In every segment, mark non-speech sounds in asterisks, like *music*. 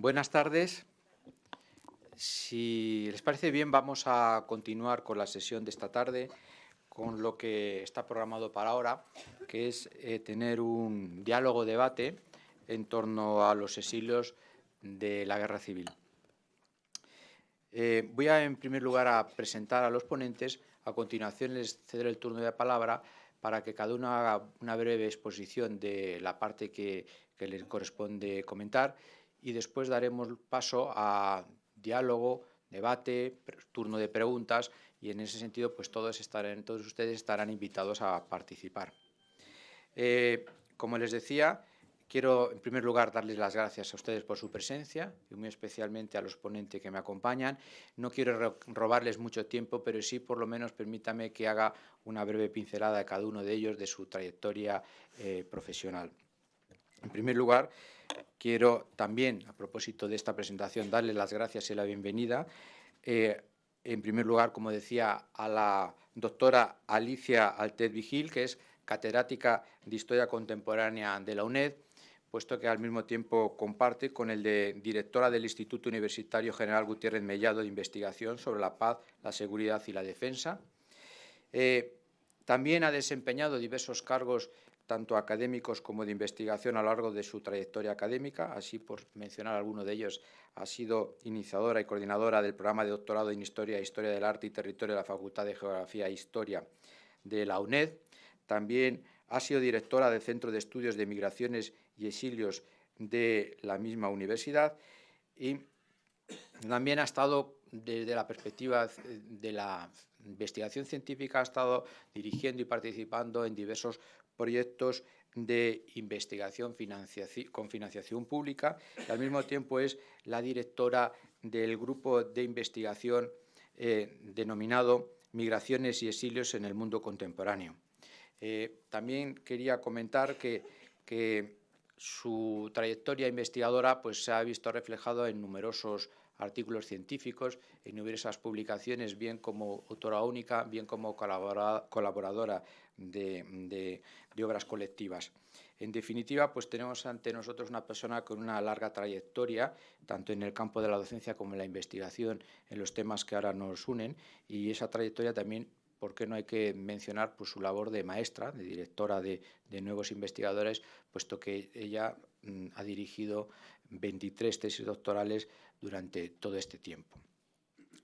Buenas tardes. Si les parece bien, vamos a continuar con la sesión de esta tarde con lo que está programado para ahora, que es eh, tener un diálogo-debate en torno a los exilios de la guerra civil. Eh, voy a, en primer lugar, a presentar a los ponentes. A continuación les ceder el turno de palabra para que cada uno haga una breve exposición de la parte que, que les corresponde comentar y después daremos paso a diálogo, debate, turno de preguntas y en ese sentido pues todos, estarán, todos ustedes estarán invitados a participar. Eh, como les decía, quiero en primer lugar darles las gracias a ustedes por su presencia y muy especialmente a los ponentes que me acompañan. No quiero robarles mucho tiempo, pero sí por lo menos permítame que haga una breve pincelada de cada uno de ellos de su trayectoria eh, profesional. En primer lugar, quiero también, a propósito de esta presentación, darles las gracias y la bienvenida. Eh, en primer lugar, como decía, a la doctora Alicia Altet Vigil, que es catedrática de Historia Contemporánea de la UNED, puesto que al mismo tiempo comparte con el de directora del Instituto Universitario General Gutiérrez Mellado de Investigación sobre la Paz, la Seguridad y la Defensa. Eh, también ha desempeñado diversos cargos tanto académicos como de investigación a lo largo de su trayectoria académica, así por mencionar alguno de ellos, ha sido iniciadora y coordinadora del programa de doctorado en Historia Historia del Arte y Territorio de la Facultad de Geografía e Historia de la UNED. También ha sido directora del Centro de Estudios de Migraciones y Exilios de la misma universidad y también ha estado desde la perspectiva de la investigación científica, ha estado dirigiendo y participando en diversos proyectos de investigación con financiación pública y al mismo tiempo es la directora del grupo de investigación eh, denominado Migraciones y exilios en el mundo contemporáneo. Eh, también quería comentar que, que, su trayectoria investigadora pues, se ha visto reflejado en numerosos artículos científicos, en numerosas publicaciones, bien como autora única, bien como colaboradora de, obras colectivas. En definitiva, pues tenemos ante nosotros una persona con una larga trayectoria, tanto en el campo de la docencia como en la investigación, en los temas que ahora nos unen, y esa trayectoria también, ¿por qué no hay que mencionar pues, su labor de maestra, de directora de, nuevos investigadores, puesto que ella mm, ha dirigido 23 tesis doctorales durante todo este tiempo.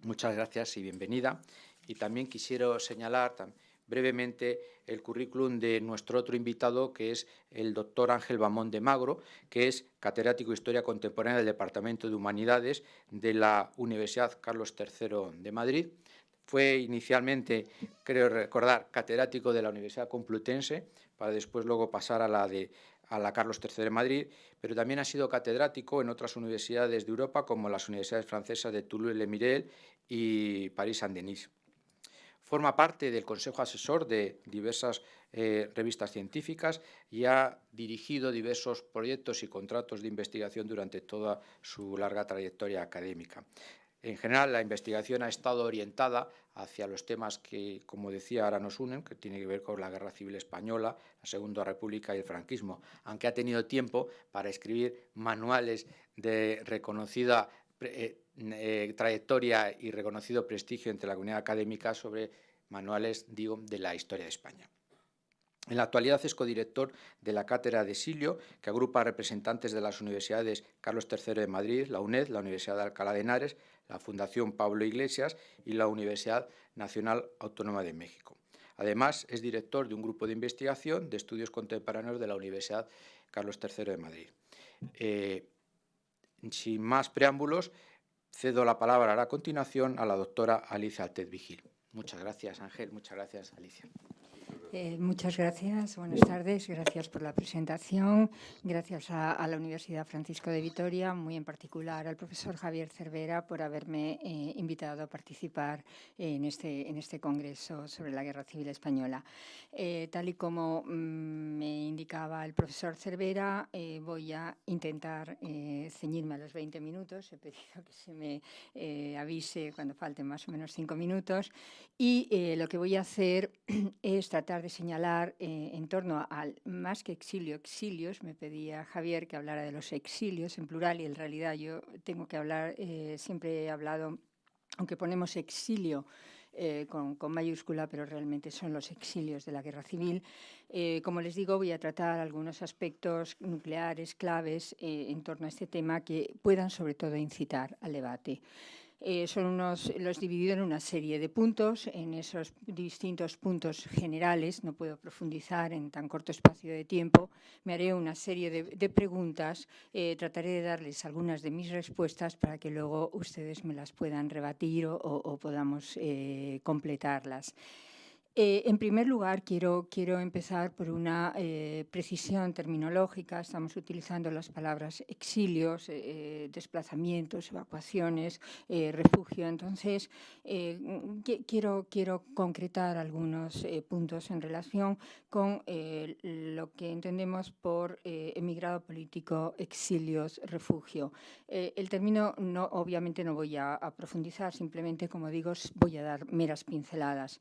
Muchas gracias y bienvenida. Y también quisiera señalar brevemente el currículum de nuestro otro invitado, que es el doctor Ángel Bamón de Magro, que es catedrático de Historia Contemporánea del Departamento de Humanidades de la Universidad Carlos III de Madrid. Fue inicialmente, creo recordar, catedrático de la Universidad Complutense, para después luego pasar a la de a la Carlos III de Madrid, pero también ha sido catedrático en otras universidades de Europa, como las universidades francesas de Toulouse-le-Mirel y París-Saint-Denis. Forma parte del Consejo Asesor de diversas eh, revistas científicas y ha dirigido diversos proyectos y contratos de investigación durante toda su larga trayectoria académica. En general, la investigación ha estado orientada hacia los temas que, como decía, ahora nos unen, que tiene que ver con la Guerra Civil Española, la Segunda República y el franquismo, aunque ha tenido tiempo para escribir manuales de reconocida eh, eh, trayectoria y reconocido prestigio entre la comunidad académica sobre manuales, digo, de la historia de España. En la actualidad es codirector de la Cátedra de Silio, que agrupa representantes de las universidades Carlos III de Madrid, la UNED, la Universidad de Alcalá de Henares, la Fundación Pablo Iglesias y la Universidad Nacional Autónoma de México. Además, es director de un grupo de investigación de estudios contemporáneos de la Universidad Carlos III de Madrid. Eh, sin más preámbulos, cedo la palabra a continuación a la doctora Alicia Altet Vigil. Muchas gracias, Ángel. Muchas gracias, Alicia. Eh, muchas gracias, buenas tardes, gracias por la presentación, gracias a, la Universidad Francisco de Vitoria, muy en particular al profesor Javier Cervera por haberme eh, invitado a participar en este, en este congreso sobre la Guerra Civil Española. Eh, tal y como mm, me indicaba el profesor Cervera, voy a intentar ceñirme a los 20 minutos, he pedido que se me avise cuando falten más o menos cinco minutos y lo que voy a hacer *clears throat* es tratar tratar de señalar eh, en torno al más que exilio, exilios. Me pedía Javier que hablara de los exilios en plural y en realidad yo tengo que hablar, eh, siempre he hablado, aunque ponemos exilio eh, con, mayúscula, pero realmente son los exilios de la guerra civil. como les digo, voy a tratar algunos aspectos nucleares, claves en torno a este tema que puedan sobre todo incitar al debate. Eh, son unos, los dividido en una serie de puntos. En esos distintos puntos generales, no puedo profundizar en tan corto espacio de tiempo, me haré una serie de, preguntas. Eh, trataré de darles algunas de mis respuestas para que luego ustedes me las puedan rebatir o, podamos eh, completarlas. Eh, en primer lugar, quiero, quiero empezar por una eh, precisión terminológica. Estamos utilizando las palabras exilios, eh, desplazamientos, evacuaciones, refugio. Entonces, quiero, quiero concretar algunos puntos en relación con lo que entendemos por emigrado político, exilios, refugio. el término, no, obviamente, no voy a profundizar, simplemente, como digo, voy a dar meras pinceladas.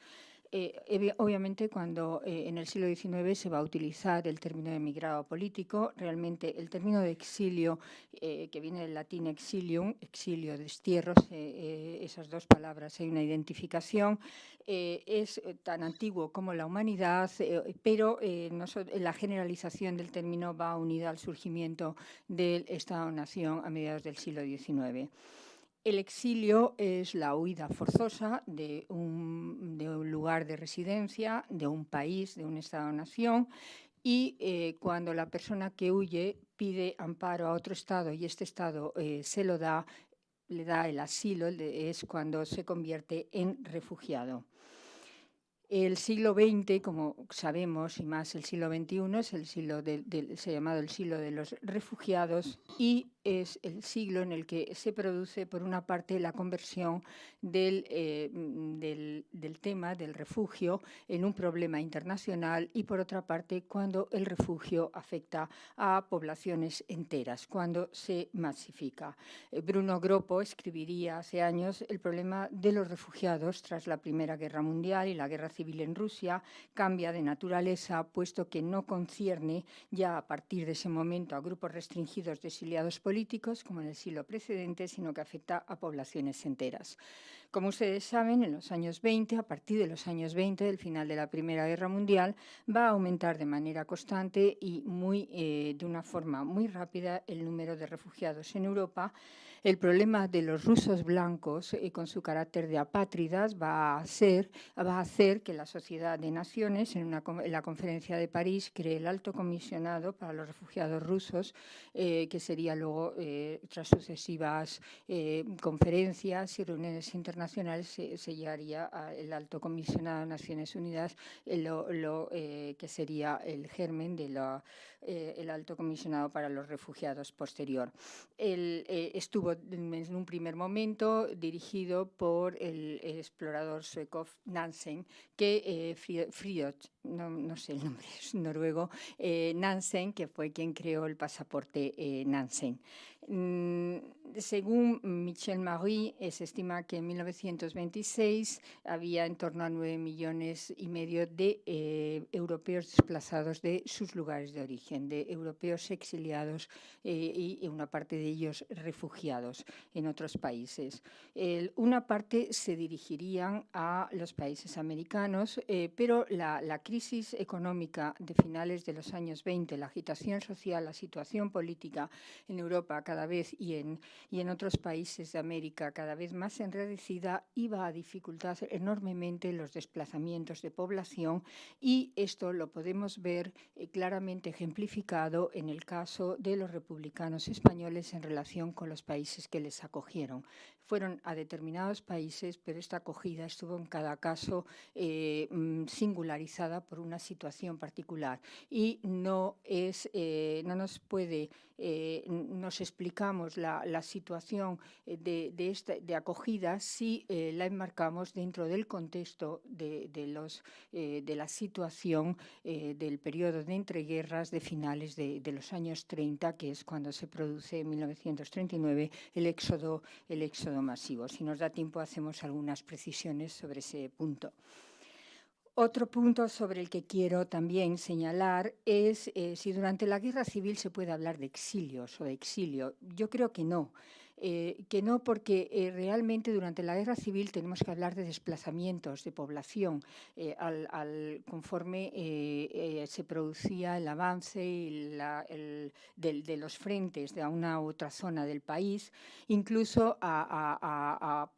Eh, obviamente, cuando eh, en el siglo XIX se va a utilizar el término de emigrado político, realmente el término de exilio, eh, que viene del latín exilium, exilio, destierro, esas dos palabras, hay una identificación, es tan antiguo como la humanidad, pero la generalización del término va unida al surgimiento del Estado-Nación a mediados del siglo XIX. El exilio es la huida forzosa de un, lugar de residencia, de un país, de un Estado-nación, y eh, cuando la persona que huye pide amparo a otro Estado y este Estado eh, se lo da, le da el asilo, es cuando se convierte en refugiado. El siglo XX, como sabemos, y más el siglo XXI, es el siglo se ha llamado el siglo de los refugiados y es el siglo en el que se produce, por una parte, la conversión eh, del, del, tema del refugio en un problema internacional y, por otra parte, cuando el refugio afecta a poblaciones enteras, cuando se masifica. Eh, Bruno Groppo escribiría hace años el problema de los refugiados tras la Primera Guerra Mundial y la Guerra Civil en Rusia cambia de naturaleza, puesto que no concierne ya a partir de ese momento a grupos restringidos de exiliados políticos, como en el siglo precedente, sino que afecta a poblaciones enteras. Como ustedes saben, en los años 20, a partir de los años 20, del final de la Primera Guerra Mundial, va a aumentar de manera constante y eh, de una forma muy rápida el número de refugiados en Europa, el problema de los rusos blancos eh, con su carácter de apátridas va a, ser, va a hacer que la Sociedad de Naciones, en, la conferencia de París, cree el alto comisionado para los refugiados rusos, eh, que sería luego, eh, tras sucesivas conferencias y reuniones internacionales, se, llegaría al alto comisionado de Naciones Unidas, lo, que sería el germen del de alto comisionado para los refugiados posterior. Él estuvo en un primer momento dirigido por el explorador sueco Nansen, que eh, no, sé el nombre, *laughs* es noruego, eh, Nansen, que fue quien creó el pasaporte eh, Nansen. Mm, según Michel Marie, se estima que en 1926 había en torno a 9 millones y medio de eh, europeos desplazados de sus lugares de origen, de europeos exiliados eh, y una parte de ellos refugiados en otros países. una parte se dirigirían a los países americanos, eh, pero la, la crisis económica de finales de los años 20, la agitación social, la situación política en Europa cada vez y en, y en otros países de América cada vez más enredecida, iba a dificultar enormemente los desplazamientos de población y esto lo podemos ver eh, claramente ejemplificado en el caso de los republicanos españoles en relación con los países que les acogieron. Fueron a determinados países, pero esta acogida estuvo en cada caso eh, mm, singularizada por una situación particular. Y no, es, eh, no nos puede, eh, nos explicamos la, situación de, de, de acogida si la enmarcamos dentro del contexto de, de los, de la situación del periodo de entreguerras de finales de, los años 30, que es cuando se produce en 1939 el éxodo, el éxodo masivo. Si nos da tiempo, hacemos algunas precisiones sobre ese punto. Otro punto sobre el que quiero también señalar es eh, si durante la guerra civil se puede hablar de exilios o de exilio. Yo creo que no. Eh, que no porque eh, realmente durante la guerra civil tenemos que hablar de desplazamientos de población al, conforme se producía el avance de, los frentes de una u otra zona del país, incluso a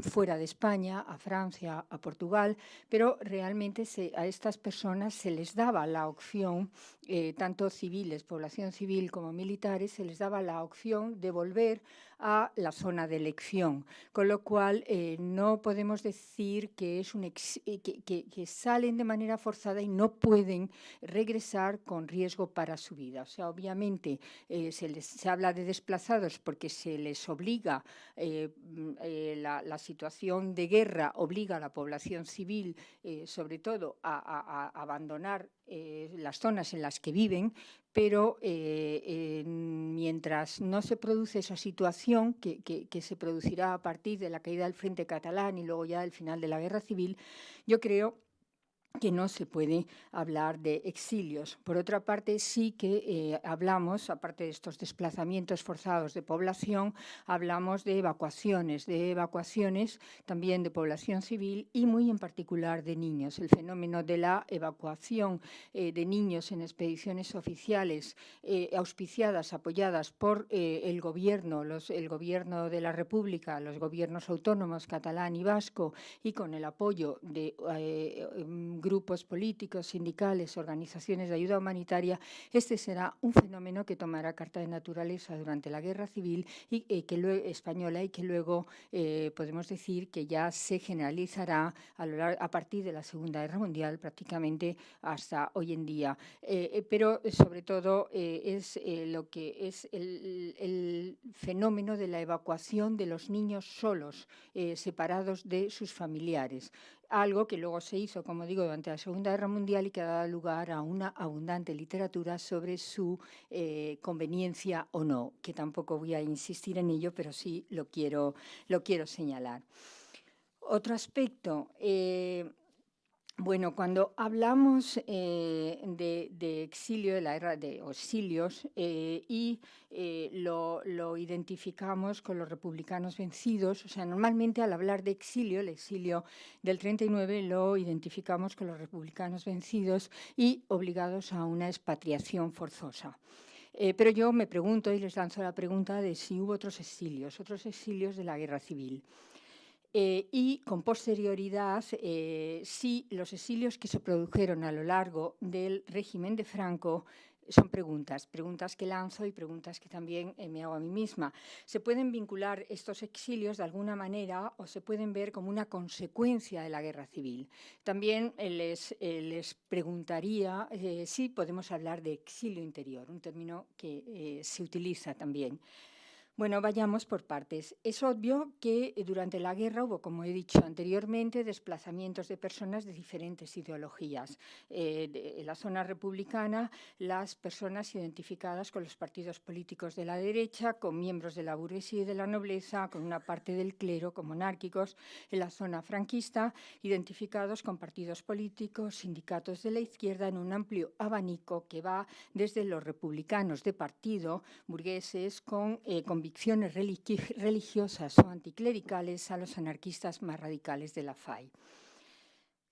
fuera de España, a Francia, a Portugal, pero realmente a estas personas se les daba la opción, eh, tanto civiles, población civil como militares, se les daba la opción de volver a la zona de elección, con lo cual eh, no podemos decir que, es eh, que, salen de manera forzada y no pueden regresar con riesgo para su vida. O sea, obviamente se, les, se habla de desplazados porque se les obliga mm, la, situación de guerra obliga a la población civil, eh, sobre todo, a, abandonar eh, las zonas en las que viven, pero eh, mientras no se produce esa situación que, que, se producirá a partir de la caída del Frente Catalán y luego ya el final de la Guerra Civil, yo creo que no se puede hablar de exilios. Por otra parte, sí que eh, hablamos, aparte de estos desplazamientos forzados de población, hablamos de evacuaciones, de evacuaciones también de población civil y muy en particular de niños. El fenómeno de la evacuación eh, de niños en expediciones oficiales eh, auspiciadas, apoyadas por el gobierno, los, el gobierno de la República, los gobiernos autónomos catalán y vasco y con el apoyo de grupos políticos, sindicales, organizaciones de ayuda humanitaria, este será un fenómeno que tomará carta de naturaleza durante la guerra civil y, eh, que luego, española y que luego eh, podemos decir que ya se generalizará a, partir de la Segunda Guerra Mundial prácticamente hasta hoy en día. Eh, pero sobre todo es lo que es el, fenómeno de la evacuación de los niños solos, separados de sus familiares algo que luego se hizo, como digo, durante la Segunda Guerra Mundial y que ha dado lugar a una abundante literatura sobre su eh, conveniencia o no, que tampoco voy a insistir en ello, pero sí lo quiero, lo quiero señalar. Otro aspecto, eh, bueno, cuando hablamos eh, de, exilio, de la era de exilios, eh, y eh, lo, identificamos con los republicanos vencidos, o sea, normalmente al hablar de exilio, el exilio del 39 lo identificamos con los republicanos vencidos y obligados a una expatriación forzosa. pero yo me pregunto y les lanzo la pregunta de si hubo otros exilios, otros exilios de la guerra civil. Eh, y con posterioridad, eh, si los exilios que se produjeron a lo largo del régimen de Franco son preguntas, preguntas que lanzo y preguntas que también eh, me hago a mí misma. ¿Se pueden vincular estos exilios de alguna manera o se pueden ver como una consecuencia de la guerra civil? También les, les preguntaría si podemos hablar de exilio interior, un término que se utiliza también. Bueno, vayamos por partes. Es obvio que eh, durante la guerra hubo, como he dicho anteriormente, desplazamientos de personas de diferentes ideologías. Eh, en la zona republicana, las personas identificadas con los partidos políticos de la derecha, con miembros de la burguesía y de la nobleza, con una parte del clero, con monárquicos. En la zona franquista, identificados con partidos políticos, sindicatos de la izquierda, en un amplio abanico que va desde los republicanos de partido, burgueses, con, eh, con convicciones religiosas o anticlericales a los anarquistas más radicales de la FAI.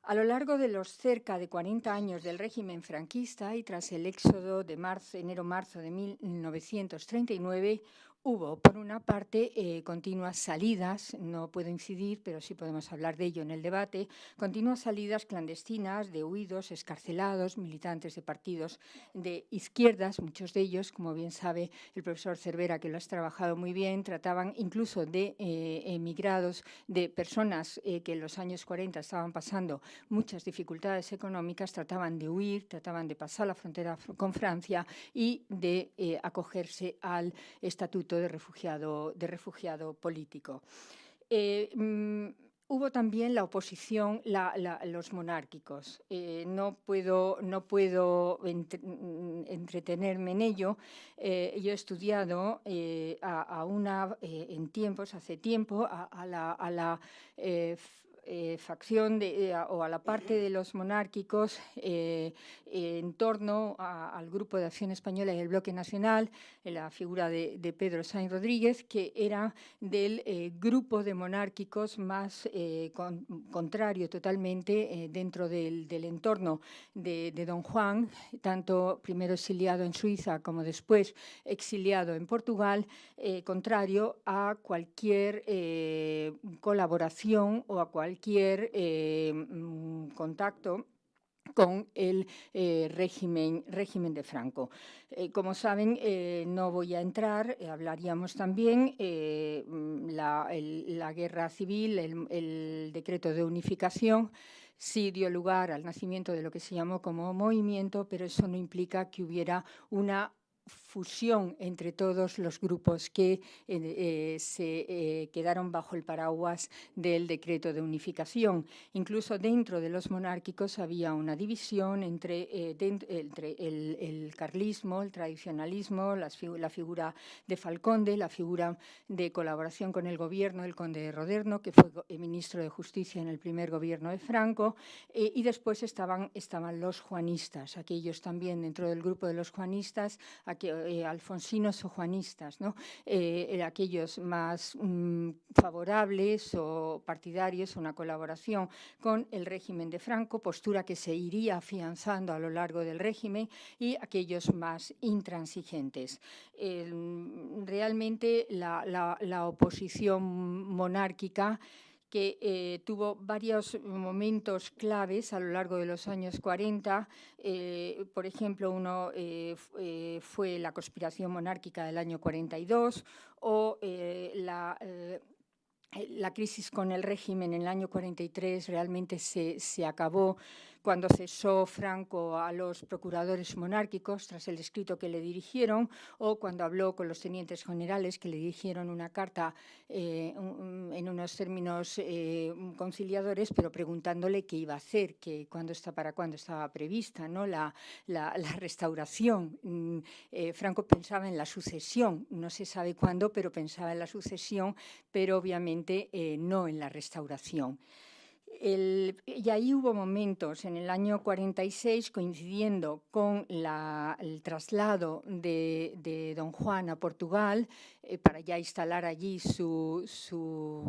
A lo largo de los cerca de 40 años del régimen franquista y tras el éxodo de enero-marzo de 1939, Hubo, por una parte, eh, continuas salidas, no puedo incidir, pero sí podemos hablar de ello en el debate, continuas salidas clandestinas de huidos, escarcelados, militantes de partidos de izquierdas, muchos de ellos, como bien sabe el profesor Cervera, que lo has trabajado muy bien, trataban incluso de eh, emigrados, de personas eh, que en los años 40 estaban pasando muchas dificultades económicas, trataban de huir, trataban de pasar la frontera con Francia y de acogerse al estatuto de refugiado, de refugiado político. Eh, mm, hubo también la oposición, los monárquicos. Eh, no puedo, no puedo mm, entretenerme en ello. Eh, yo he estudiado a, una, en tiempos, hace tiempo, a, la facción o a la parte de los monárquicos en torno al Grupo de Acción Española y el Bloque Nacional, la figura de, Pedro Sainz Rodríguez, que era del grupo de monárquicos más contrario totalmente dentro del, entorno de, de don Juan, tanto primero exiliado en Suiza como después exiliado en Portugal, eh, contrario a cualquier eh, colaboración o a cualquier eh, mm, contacto con el régimen, régimen de Franco. como saben, no voy a entrar, hablaríamos también mm, la, la, guerra civil, el, el decreto de unificación, sí dio lugar al nacimiento de lo que se llamó como movimiento, pero eso no implica que hubiera una fusión entre todos los grupos que eh, eh, se eh, quedaron bajo el paraguas del decreto de unificación. Incluso dentro de los monárquicos había una división entre, entre el, carlismo, el tradicionalismo, la figura de Falconde, la figura de colaboración con el gobierno, el conde de Roderno, que fue ministro de Justicia en el primer gobierno de Franco, y después estaban, estaban los juanistas, aquellos también dentro del grupo de los juanistas, eh, alfonsinos o juanistas, ¿no? Eh, aquellos más mm, favorables o partidarios una colaboración con el régimen de Franco, postura que se iría afianzando a lo largo del régimen, y aquellos más intransigentes. realmente la oposición monárquica que eh, tuvo varios momentos claves a lo largo de los años 40. Eh, por ejemplo, uno eh, fue la conspiración monárquica del año 42 o la la crisis con el régimen en el año 43 realmente se, se acabó cuando cesó Franco a los procuradores monárquicos tras el escrito que le dirigieron o cuando habló con los tenientes generales que le dirigieron una carta eh, en unos términos eh, conciliadores, pero preguntándole qué iba a hacer, que cuándo está, para cuándo estaba prevista ¿no? la, la, restauración. Mm, eh, Franco pensaba en la sucesión, no se sabe cuándo, pero pensaba en la sucesión, pero obviamente no en la restauración y ahí hubo momentos en el año 46 coincidiendo con el traslado de, don Juan a Portugal eh, para ya instalar allí su, su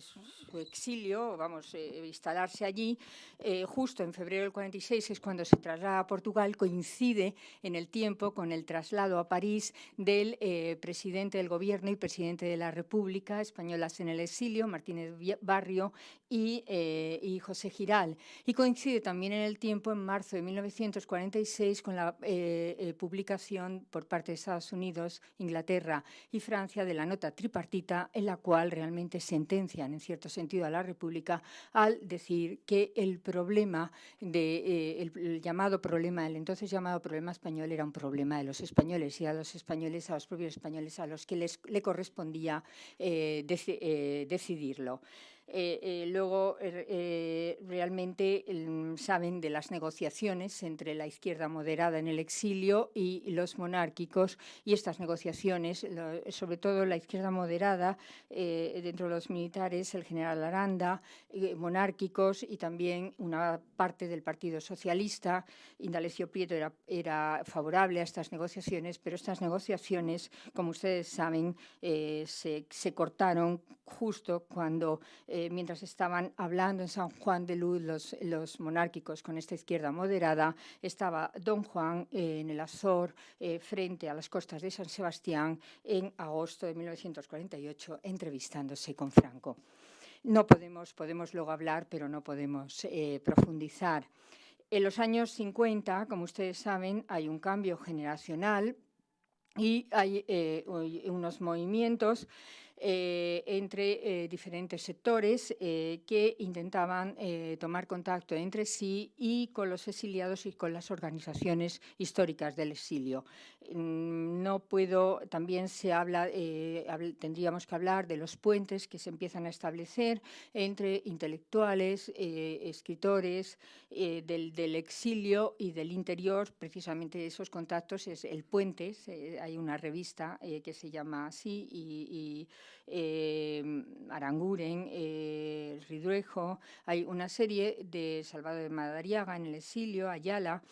su exilio, vamos, eh, instalarse allí, eh, justo en febrero del 46 es cuando se traslada a Portugal, coincide en el tiempo con el traslado a París del eh, presidente del gobierno y presidente de la República, españolas en el exilio, Martínez Barrio y, y José Giral. Y coincide también en el tiempo, en marzo de 1946, con la publicación por parte de Estados Unidos, Inglaterra y Francia de la nota tripartita en la cual realmente sentencia en cierto sentido a la República al decir que el problema de, eh, el, llamado problema, el entonces llamado problema español era un problema de los españoles y a los españoles, a los propios españoles a los que les le correspondía eh, eh, decidirlo. Eh, eh, luego, er, eh, realmente saben de las negociaciones entre la izquierda moderada en el exilio y los monárquicos y estas negociaciones, sobre todo la izquierda moderada, dentro de los militares, el general Aranda, monárquicos y también una parte del Partido Socialista. Indalecio Prieto era, favorable a estas negociaciones, pero estas negociaciones, como ustedes saben, se, cortaron justo cuando mientras estaban hablando en San Juan de Luz los, monárquicos con esta izquierda moderada, estaba don Juan eh, en el Azor eh, frente a las costas de San Sebastián en agosto de 1948 entrevistándose con Franco. No podemos, podemos luego hablar, pero no podemos profundizar. En los años 50, como ustedes saben, hay un cambio generacional y hay unos movimientos eh, entre eh, diferentes sectores eh, que intentaban tomar contacto entre sí y con los exiliados y con las organizaciones históricas del exilio. Mm, no puedo, también se habla, tendríamos que hablar de los puentes que se empiezan a establecer entre intelectuales, escritores del, del, exilio y del interior, precisamente esos contactos es el puente, hay una revista que se llama así y eh, Aranguren, eh, Ridruejo, hay una serie de Salvador de Madariaga en el exilio, Ayala,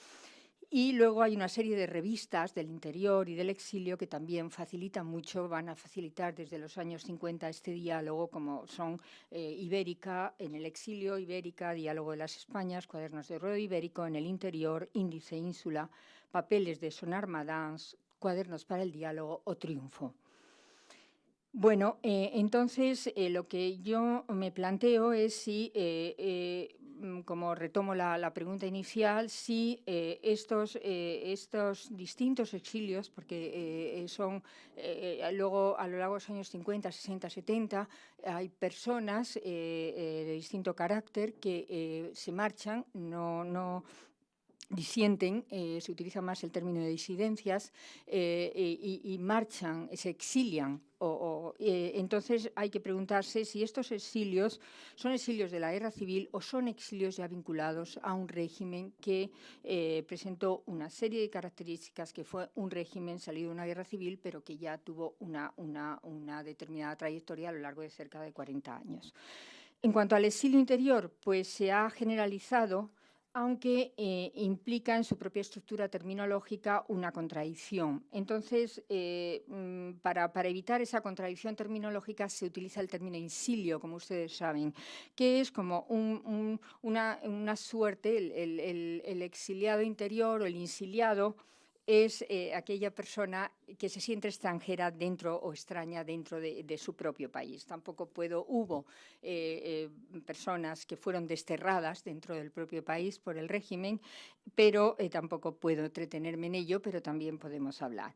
y luego hay una serie de revistas del interior y del exilio que también facilitan mucho, van a facilitar desde los años 50 este diálogo, como son eh, Ibérica en el exilio, Ibérica, Diálogo de las Españas, Cuadernos de Ruedo Ibérico en el interior, Índice Ínsula, Papeles de Sonar Madans, Cuadernos para el Diálogo o Triunfo. Bueno, eh, entonces eh, lo que yo me planteo es si Mm, como retomo la, pregunta inicial, si eh, estos, eh, estos distintos exilios, porque eh, son luego a lo largo de los años 50, 60, 70, hay personas de distinto carácter que se marchan, no, no, disienten, se utiliza más el término de disidencias, y, marchan, se exilian o, eh, entonces hay que preguntarse si estos exilios son exilios de la guerra civil o son exilios ya vinculados a un régimen que eh, presentó una serie de características que fue un régimen salido de una guerra civil, pero que ya tuvo una, una, una determinada trayectoria a lo largo de cerca de 40 años. En cuanto al exilio interior, pues se ha generalizado aunque eh, implica en su propia estructura terminológica una contradicción. Entonces, eh, mm, para, evitar esa contradicción terminológica se utiliza el término insilio, como ustedes saben, que es como una, suerte, el, exiliado interior o el insiliado, es eh, aquella persona que se siente extranjera dentro o extraña dentro de, su propio país. Tampoco puedo, hubo eh, eh, personas que fueron desterradas dentro del propio país por el régimen, pero tampoco puedo entretenerme en ello, pero también podemos hablar.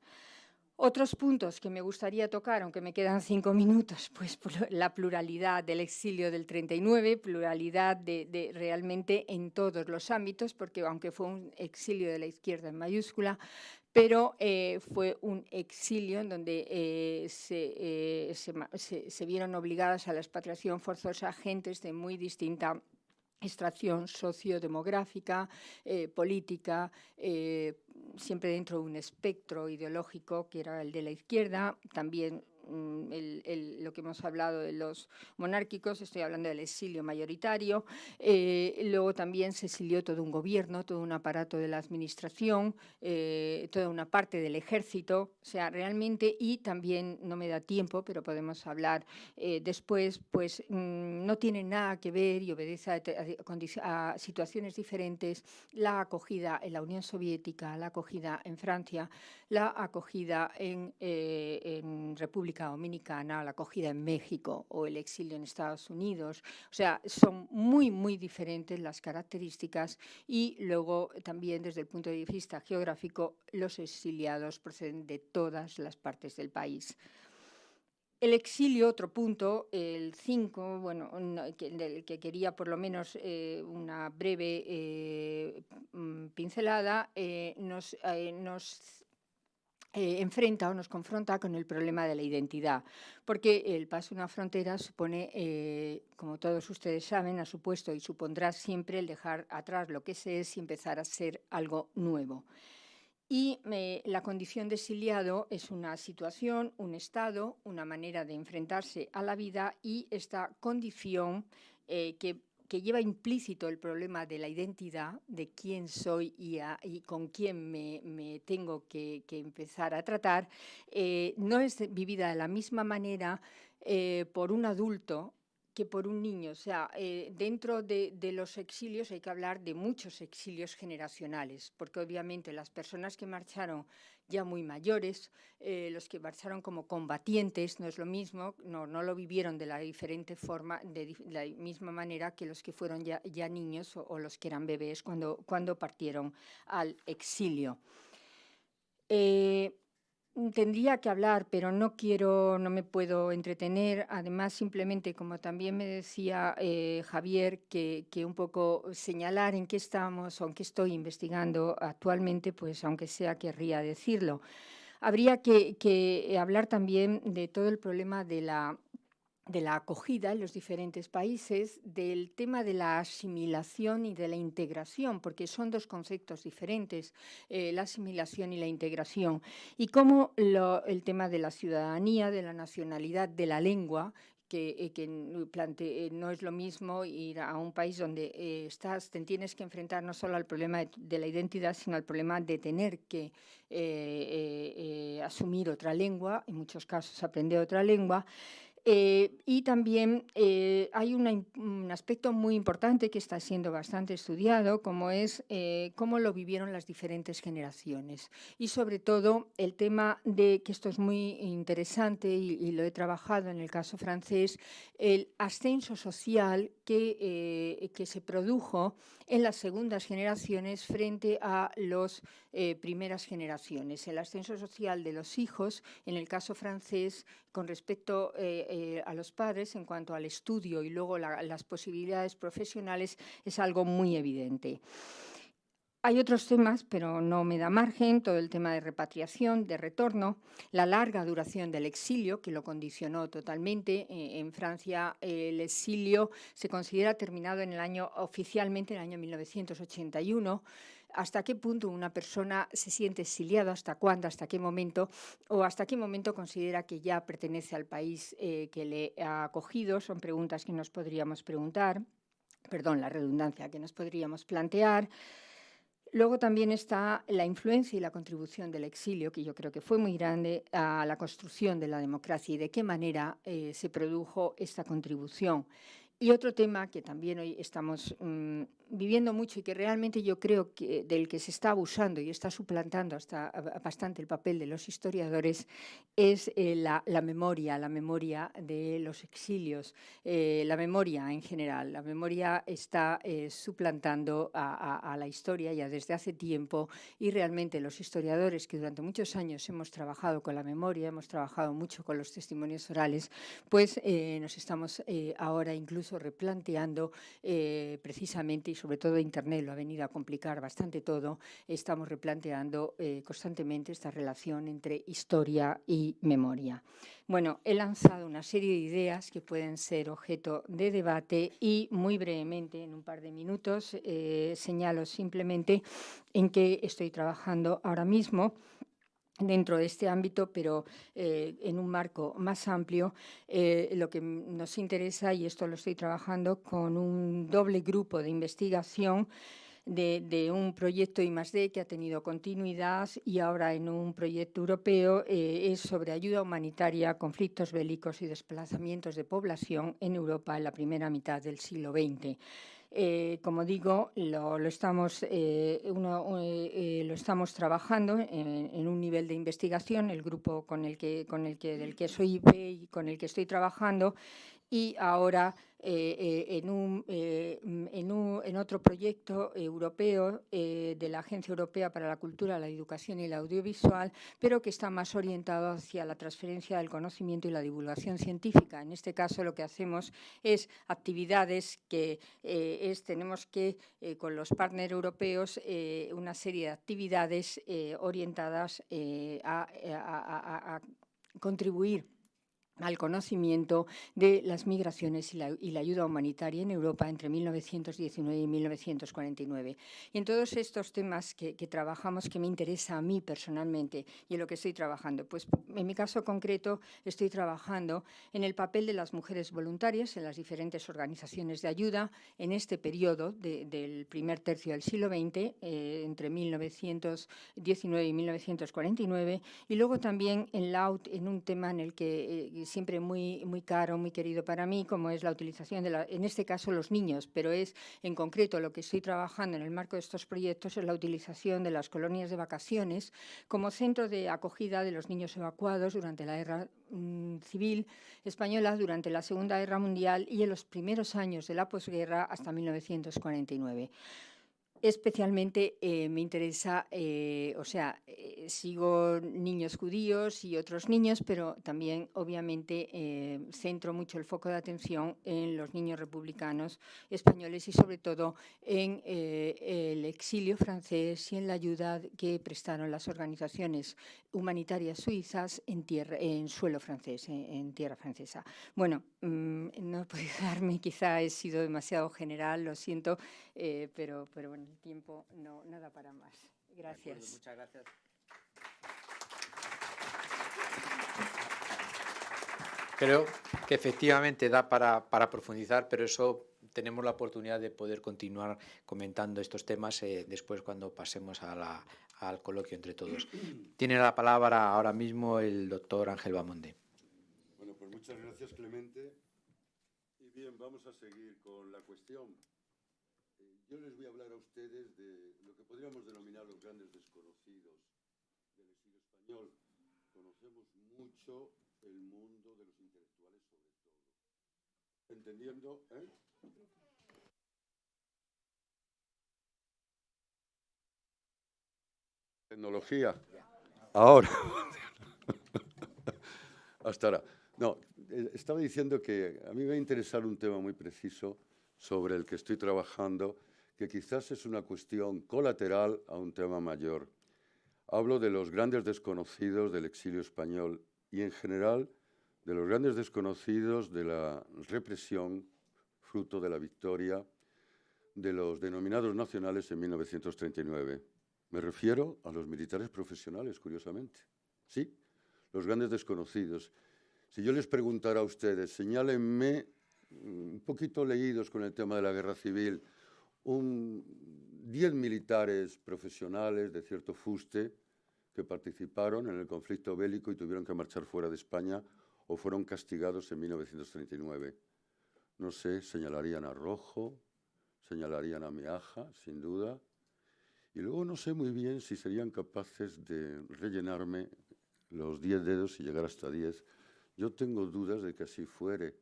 Otros puntos que me gustaría tocar, aunque me quedan cinco minutos, *laughs* pues la pluralidad del exilio del 39, pluralidad de, realmente en todos los ámbitos, porque aunque fue un exilio de la izquierda en mayúscula, pero eh, fue un exilio en donde eh, eh, se, vieron obligadas a la expatriación forzosa gentes de muy distinta extracción sociodemográfica, política, siempre dentro de un espectro ideológico que era el de la izquierda, también Mm, lo que hemos hablado de los monárquicos, estoy hablando del exilio mayoritario, eh, luego también se exilió todo un gobierno, todo un aparato de la administración, eh, toda una parte del ejército, o sea, realmente, y también, no me da tiempo, pero podemos hablar eh, después, pues mm, no tiene nada que ver y obedece a, situaciones diferentes la acogida en la Unión Soviética, la acogida en Francia, la acogida en, en República Dominicana, la acogida en México o el exilio en Estados Unidos. O sea, son muy, muy diferentes las características y luego también desde el punto de vista geográfico, los exiliados proceden de todas las partes del país. El exilio, otro punto, el 5, bueno, del que quería por lo menos eh, una breve eh, mm, pincelada, eh, nos, nos eh, enfrenta o nos confronta con el problema de la identidad, porque el paso de una frontera supone, eh, como todos ustedes saben, ha supuesto y supondrá siempre el dejar atrás lo que se es y empezar a ser algo nuevo. Y eh, la condición de exiliado es una situación, un estado, una manera de enfrentarse a la vida y esta condición que que lleva implícito el problema de la identidad, de quién soy y, con quién me, tengo que, empezar a tratar, eh, no es vivida de la misma manera eh, por un adulto que por un niño. O sea, eh, dentro de, los exilios hay que hablar de muchos exilios generacionales, porque obviamente las personas que marcharon ya muy mayores, eh, los que marcharon como combatientes, no es lo mismo, no, no lo vivieron de la diferente forma, de, la misma manera que los que fueron ya, ya niños o, los que eran bebés cuando, cuando partieron al exilio. Eh, tendría que hablar, pero no quiero, no me puedo entretener. Además, simplemente, como también me decía eh, Javier, que, un poco señalar en qué estamos qué estoy investigando actualmente, pues aunque sea querría decirlo. Habría que, que hablar también de todo el problema de la de la acogida en los diferentes países, del tema de la asimilación y de la integración, porque son dos conceptos diferentes, eh, la asimilación y la integración, y cómo el tema de la ciudadanía, de la nacionalidad, de la lengua, que, eh, eh, no es lo mismo ir a un país donde estás, te tienes que enfrentar no solo al problema de, la identidad, sino al problema de tener que asumir otra lengua, en muchos casos aprender otra lengua, eh, y también eh, hay un aspecto muy importante que está siendo bastante estudiado, como es eh, cómo lo vivieron las diferentes generaciones. Y sobre todo el tema de, que esto es muy interesante y, lo he trabajado en el caso francés, el ascenso social que, que se produjo en las segundas generaciones frente a las primeras generaciones. El ascenso social de los hijos, en el caso francés, con respecto eh, a los padres en cuanto al estudio y luego las posibilidades profesionales es algo muy evidente. Hay otros temas, pero no me da margen, todo el tema de repatriación, de retorno, la larga duración del exilio, que lo condicionó totalmente. Eh, en Francia el exilio se considera terminado en el año, oficialmente en el año 1981 hasta qué punto una persona se siente exiliada, hasta cuándo, hasta qué momento, o hasta qué momento considera que ya pertenece al país eh, que le ha acogido. Son preguntas que nos podríamos preguntar, perdón, la redundancia que nos podríamos plantear. Luego también está la influencia y la contribución del exilio, que yo creo que fue muy grande a la construcción de la democracia y de qué manera eh, se produjo esta contribución. Y otro tema que también hoy estamos mm, viviendo mucho y que realmente yo creo que del que se está abusando y está suplantando hasta bastante el papel de los historiadores es eh, la, memoria, la memoria de los exilios, eh, la memoria en general. La memoria está eh, suplantando a, la historia ya desde hace tiempo y realmente los historiadores que durante muchos años hemos trabajado con la memoria, hemos trabajado mucho con los testimonios orales, pues nos estamos ahora incluso replanteando precisamente sobre todo Internet lo ha venido a complicar bastante todo, estamos replanteando eh, constantemente esta relación entre historia y memoria. Bueno, he lanzado una serie de ideas que pueden ser objeto de debate y muy brevemente, en un par de minutos, eh, señalo simplemente en qué estoy trabajando ahora mismo dentro de este ámbito, pero eh, en un marco más amplio, eh, lo que nos interesa, y esto lo estoy trabajando con un doble grupo de investigación de, un proyecto I+.D. que ha tenido continuidad y ahora en un proyecto europeo eh, es sobre ayuda humanitaria, conflictos bélicos y desplazamientos de población en Europa en la primera mitad del siglo XX. Eh, como digo, lo, estamos, eh, eh, lo estamos trabajando en, un nivel de investigación, el grupo con el que, con el que, del que soy y con el que estoy trabajando, y ahora eh, eh, en, un, eh, en, un, en, otro proyecto europeo de la Agencia Europea para la Cultura, la Educación y el Audiovisual, pero que está más orientado hacia la transferencia del conocimiento y la divulgación científica. En este caso lo que hacemos es actividades que es, tenemos que, con los partners europeos, una serie de actividades orientadas a contribuir al conocimiento de las migraciones y la, ayuda humanitaria en Europa entre 1919 y 1949. Y en todos estos temas que, trabajamos, que me interesa a mí personalmente y en lo que estoy trabajando, pues en mi caso concreto estoy trabajando en el papel de las mujeres voluntarias en las diferentes organizaciones de ayuda en este periodo del primer tercio del siglo XX, eh, entre 1919 y 1949, y luego también en LAUT, en un tema en el que eh, siempre muy, muy caro, muy querido para mí, como es la utilización de, la, en este caso, los niños, pero es en concreto lo que estoy trabajando en el marco de estos proyectos es la utilización de las colonias de vacaciones como centro de acogida de los niños evacuados durante la guerra mm, civil española, durante la Segunda Guerra Mundial y en los primeros años de la posguerra hasta 1949. Especialmente eh, me interesa, eh, o sea, eh, sigo niños judíos y otros niños, pero también obviamente centro mucho el foco de atención en los niños republicanos españoles y sobre todo en el exilio francés y en la ayuda que prestaron las organizaciones humanitarias suizas en, tierra, en suelo francés, en, tierra francesa. Bueno, mm, no *laughs* puedo darme, quizá he sido demasiado general, lo siento, pero, pero bueno el tiempo no, nada para más. Gracias. muchas gracias. Creo que efectivamente da para, para, profundizar, pero eso tenemos la oportunidad de poder continuar comentando estos temas eh, después cuando pasemos a la, al coloquio entre todos. *clears throat* Tiene la palabra ahora mismo el doctor Ángel Bamonde. Bueno, pues muchas gracias Clemente. Y bien, vamos a seguir con la cuestión. Yo les voy a hablar a ustedes de lo que podríamos denominar los grandes desconocidos del exilio español. Conocemos mucho el mundo de los intelectuales sobre todo. Entendiendo, ¿eh? Tecnología. Ahora. *laughs* Hasta ahora. No, eh, estaba diciendo que a mí me va a interesar un tema muy preciso sobre el que estoy trabajando que quizás es una cuestión colateral a un tema mayor. Hablo de los grandes desconocidos del exilio español y, en general, de los grandes desconocidos de la represión, fruto de la victoria de los denominados nacionales en 1939. Me refiero a los militares profesionales, curiosamente. Sí, los grandes desconocidos. Si yo les preguntara a ustedes, señálenme, un poquito leídos con el tema de la guerra civil, un, diez militares profesionales de cierto fuste que participaron en el conflicto bélico y tuvieron que marchar fuera de España o fueron castigados en 1939. No sé, señalarían a Rojo, señalarían a Meaja, sin duda, y luego no sé muy bien si serían capaces de rellenarme los diez dedos y llegar hasta diez. Yo tengo dudas de que así fuere.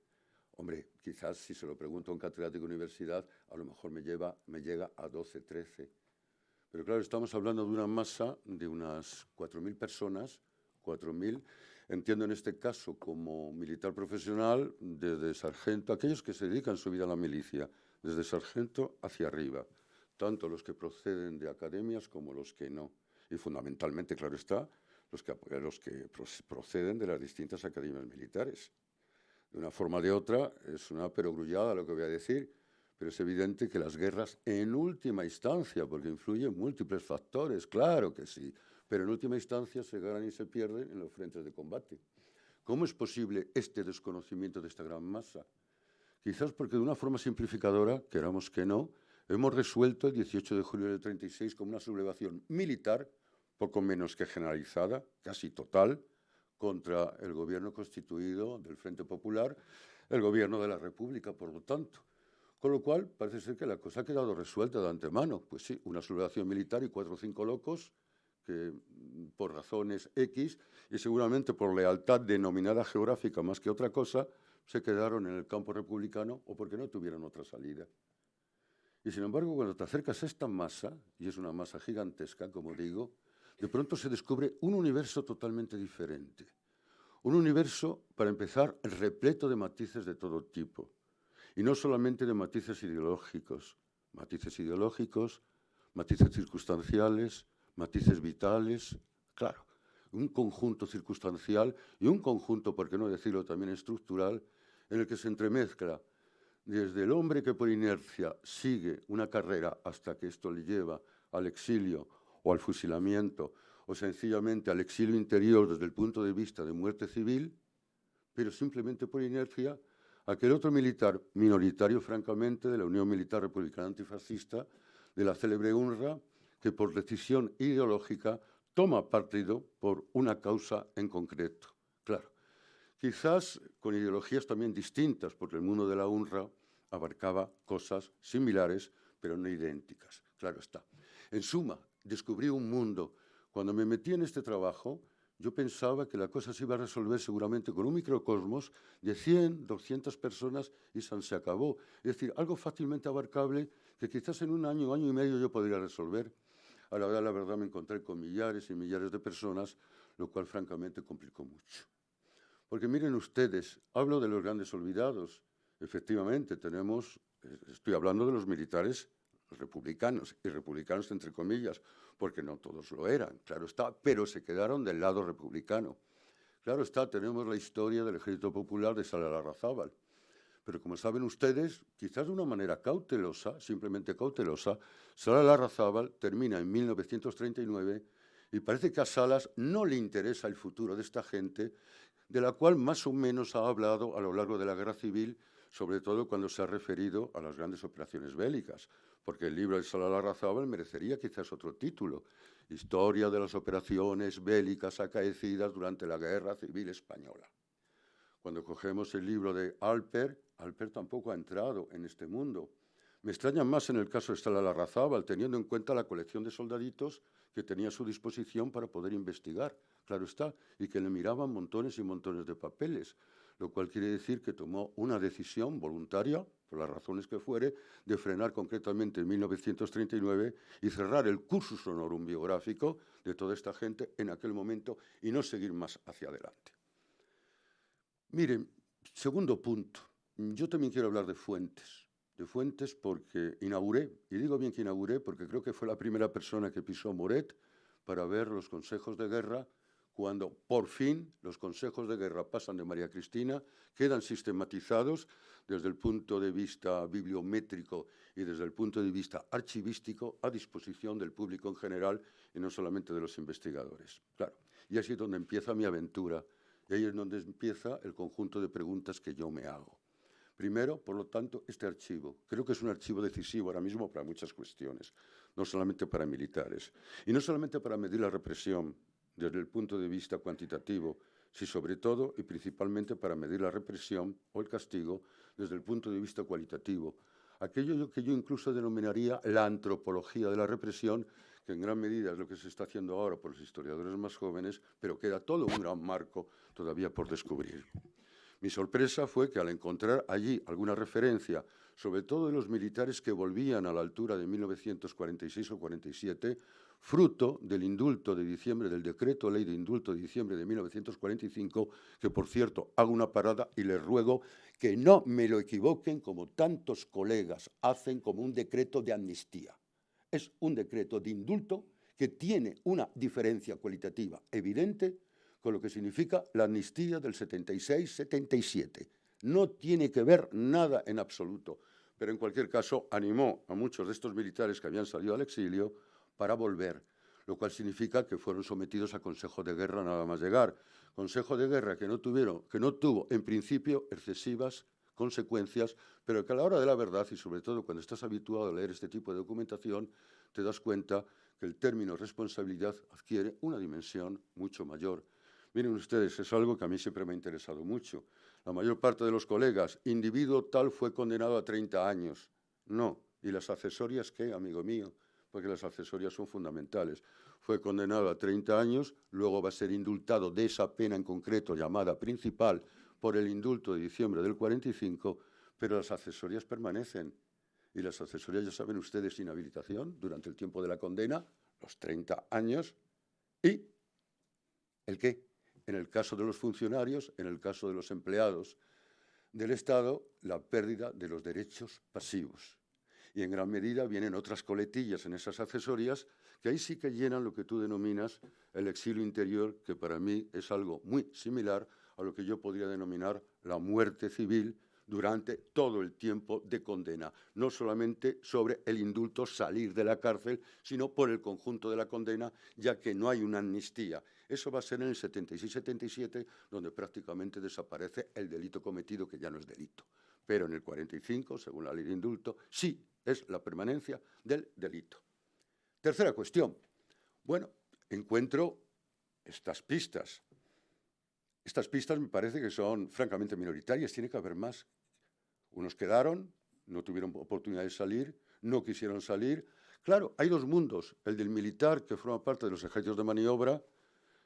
Hombre, quizás si se lo pregunto a un catedrático de universidad, a lo mejor me, lleva, llega a 12, 13. Pero claro, estamos hablando de una masa de unas 4.000 personas, 4.000, entiendo en este caso como militar profesional, desde sargento, aquellos que se dedican su vida a la milicia, desde sargento hacia arriba, tanto los que proceden de academias como los que no. Y fundamentalmente, claro está, los que, los que proceden de las distintas academias militares de una forma o de otra, es una perogrullada lo que voy a decir, pero es evidente que las guerras, en última instancia, porque influyen múltiples factores, claro que sí, pero en última instancia se ganan y se pierden en los frentes de combate. ¿Cómo es posible este desconocimiento de esta gran masa? Quizás porque de una forma simplificadora, queramos que no, hemos resuelto el 18 de julio del 36 como una sublevación militar, poco menos que generalizada, casi total, contra el gobierno constituido del Frente Popular, el gobierno de la República, por lo tanto. Con lo cual, parece ser que la cosa ha quedado resuelta de antemano. Pues sí, una sublevación militar y cuatro o cinco locos que, por razones X y seguramente por lealtad denominada geográfica más que otra cosa, se quedaron en el campo republicano o porque no tuvieron otra salida. Y sin embargo, cuando te acercas a esta masa, y es una masa gigantesca, como digo, de pronto se descubre un universo totalmente diferente. Un universo, para empezar, repleto de matices de todo tipo. Y no solamente de matices ideológicos, matices ideológicos, matices circunstanciales, matices vitales, claro, un conjunto circunstancial y un conjunto, por qué no decirlo también estructural, en el que se entremezcla desde el hombre que por inercia sigue una carrera hasta que esto le lleva al exilio o al fusilamiento o sencillamente al exilio interior desde el punto de vista de muerte civil, pero simplemente por inercia, aquel otro militar minoritario, francamente, de la Unión Militar Republicana Antifascista, de la célebre UNRWA, que por decisión ideológica toma partido por una causa en concreto. Claro, quizás con ideologías también distintas, porque el mundo de la UNRWA abarcaba cosas similares, pero no idénticas. Claro está. En suma, descubrí un mundo. Cuando me metí en este trabajo, yo pensaba que la cosa se iba a resolver seguramente con un microcosmos de 100, 200 personas y se acabó. Es decir, algo fácilmente abarcable que quizás en un año, año y medio yo podría resolver. A la verdad, la verdad me encontré con millares y millares de personas, lo cual francamente complicó mucho. Porque miren ustedes, hablo de los grandes olvidados. Efectivamente, tenemos, eh, estoy hablando de los militares republicanos, y republicanos entre comillas, porque no todos lo eran, claro está, pero se quedaron del lado republicano. Claro está, tenemos la historia del Ejército Popular de Salarrazábal, pero como saben ustedes, quizás de una manera cautelosa, simplemente cautelosa, Salarrazábal termina en 1939 y parece que a Salas no le interesa el futuro de esta gente, de la cual más o menos ha hablado a lo largo de la Guerra Civil, sobre todo cuando se ha referido a las grandes operaciones bélicas porque el libro de Salah merecería quizás otro título, Historia de las operaciones bélicas acaecidas durante la Guerra Civil Española. Cuando cogemos el libro de Alper, Alper tampoco ha entrado en este mundo. Me extraña más en el caso de Salah Larrazábal, teniendo en cuenta la colección de soldaditos que tenía a su disposición para poder investigar, claro está, y que le miraban montones y montones de papeles lo cual quiere decir que tomó una decisión voluntaria, por las razones que fuere, de frenar concretamente en 1939 y cerrar el cursus honorum biográfico de toda esta gente en aquel momento y no seguir más hacia adelante. Miren, segundo punto, yo también quiero hablar de fuentes, de fuentes porque inauguré, y digo bien que inauguré porque creo que fue la primera persona que pisó Moret para ver los consejos de guerra cuando por fin los consejos de guerra pasan de María Cristina, quedan sistematizados desde el punto de vista bibliométrico y desde el punto de vista archivístico a disposición del público en general y no solamente de los investigadores. Claro, y así es donde empieza mi aventura y ahí es donde empieza el conjunto de preguntas que yo me hago. Primero, por lo tanto, este archivo. Creo que es un archivo decisivo ahora mismo para muchas cuestiones, no solamente para militares. Y no solamente para medir la represión, desde el punto de vista cuantitativo, si sobre todo y principalmente para medir la represión o el castigo desde el punto de vista cualitativo. Aquello que yo incluso denominaría la antropología de la represión, que en gran medida es lo que se está haciendo ahora por los historiadores más jóvenes, pero queda todo un gran marco todavía por descubrir. Mi sorpresa fue que al encontrar allí alguna referencia, sobre todo de los militares que volvían a la altura de 1946 o 47, fruto del indulto de diciembre, del decreto ley de indulto de diciembre de 1945, que por cierto hago una parada y les ruego que no me lo equivoquen como tantos colegas hacen como un decreto de amnistía. Es un decreto de indulto que tiene una diferencia cualitativa evidente con lo que significa la amnistía del 76-77. No tiene que ver nada en absoluto, pero en cualquier caso animó a muchos de estos militares que habían salido al exilio para volver, lo cual significa que fueron sometidos a consejo de guerra nada más llegar. Consejo de guerra que no, tuvieron, que no tuvo, en principio, excesivas consecuencias, pero que a la hora de la verdad, y sobre todo cuando estás habituado a leer este tipo de documentación, te das cuenta que el término responsabilidad adquiere una dimensión mucho mayor. Miren ustedes, es algo que a mí siempre me ha interesado mucho. La mayor parte de los colegas, individuo tal fue condenado a 30 años. No. ¿Y las accesorias qué, amigo mío? Porque las accesorias son fundamentales. Fue condenado a 30 años, luego va a ser indultado de esa pena en concreto llamada principal por el indulto de diciembre del 45, pero las accesorias permanecen. Y las accesorias, ya saben ustedes, inhabilitación durante el tiempo de la condena, los 30 años, y el qué. En el caso de los funcionarios, en el caso de los empleados del Estado, la pérdida de los derechos pasivos y en gran medida vienen otras coletillas en esas accesorias que ahí sí que llenan lo que tú denominas el exilio interior, que para mí es algo muy similar a lo que yo podría denominar la muerte civil durante todo el tiempo de condena, no solamente sobre el indulto salir de la cárcel, sino por el conjunto de la condena, ya que no hay una amnistía. Eso va a ser en el 76-77, donde prácticamente desaparece el delito cometido, que ya no es delito. Pero en el 45, según la ley de indulto, sí es la permanencia del delito. Tercera cuestión. Bueno, encuentro estas pistas. Estas pistas me parece que son francamente minoritarias, tiene que haber más. Unos quedaron, no tuvieron oportunidad de salir, no quisieron salir. Claro, hay dos mundos, el del militar, que forma parte de los ejércitos de maniobra,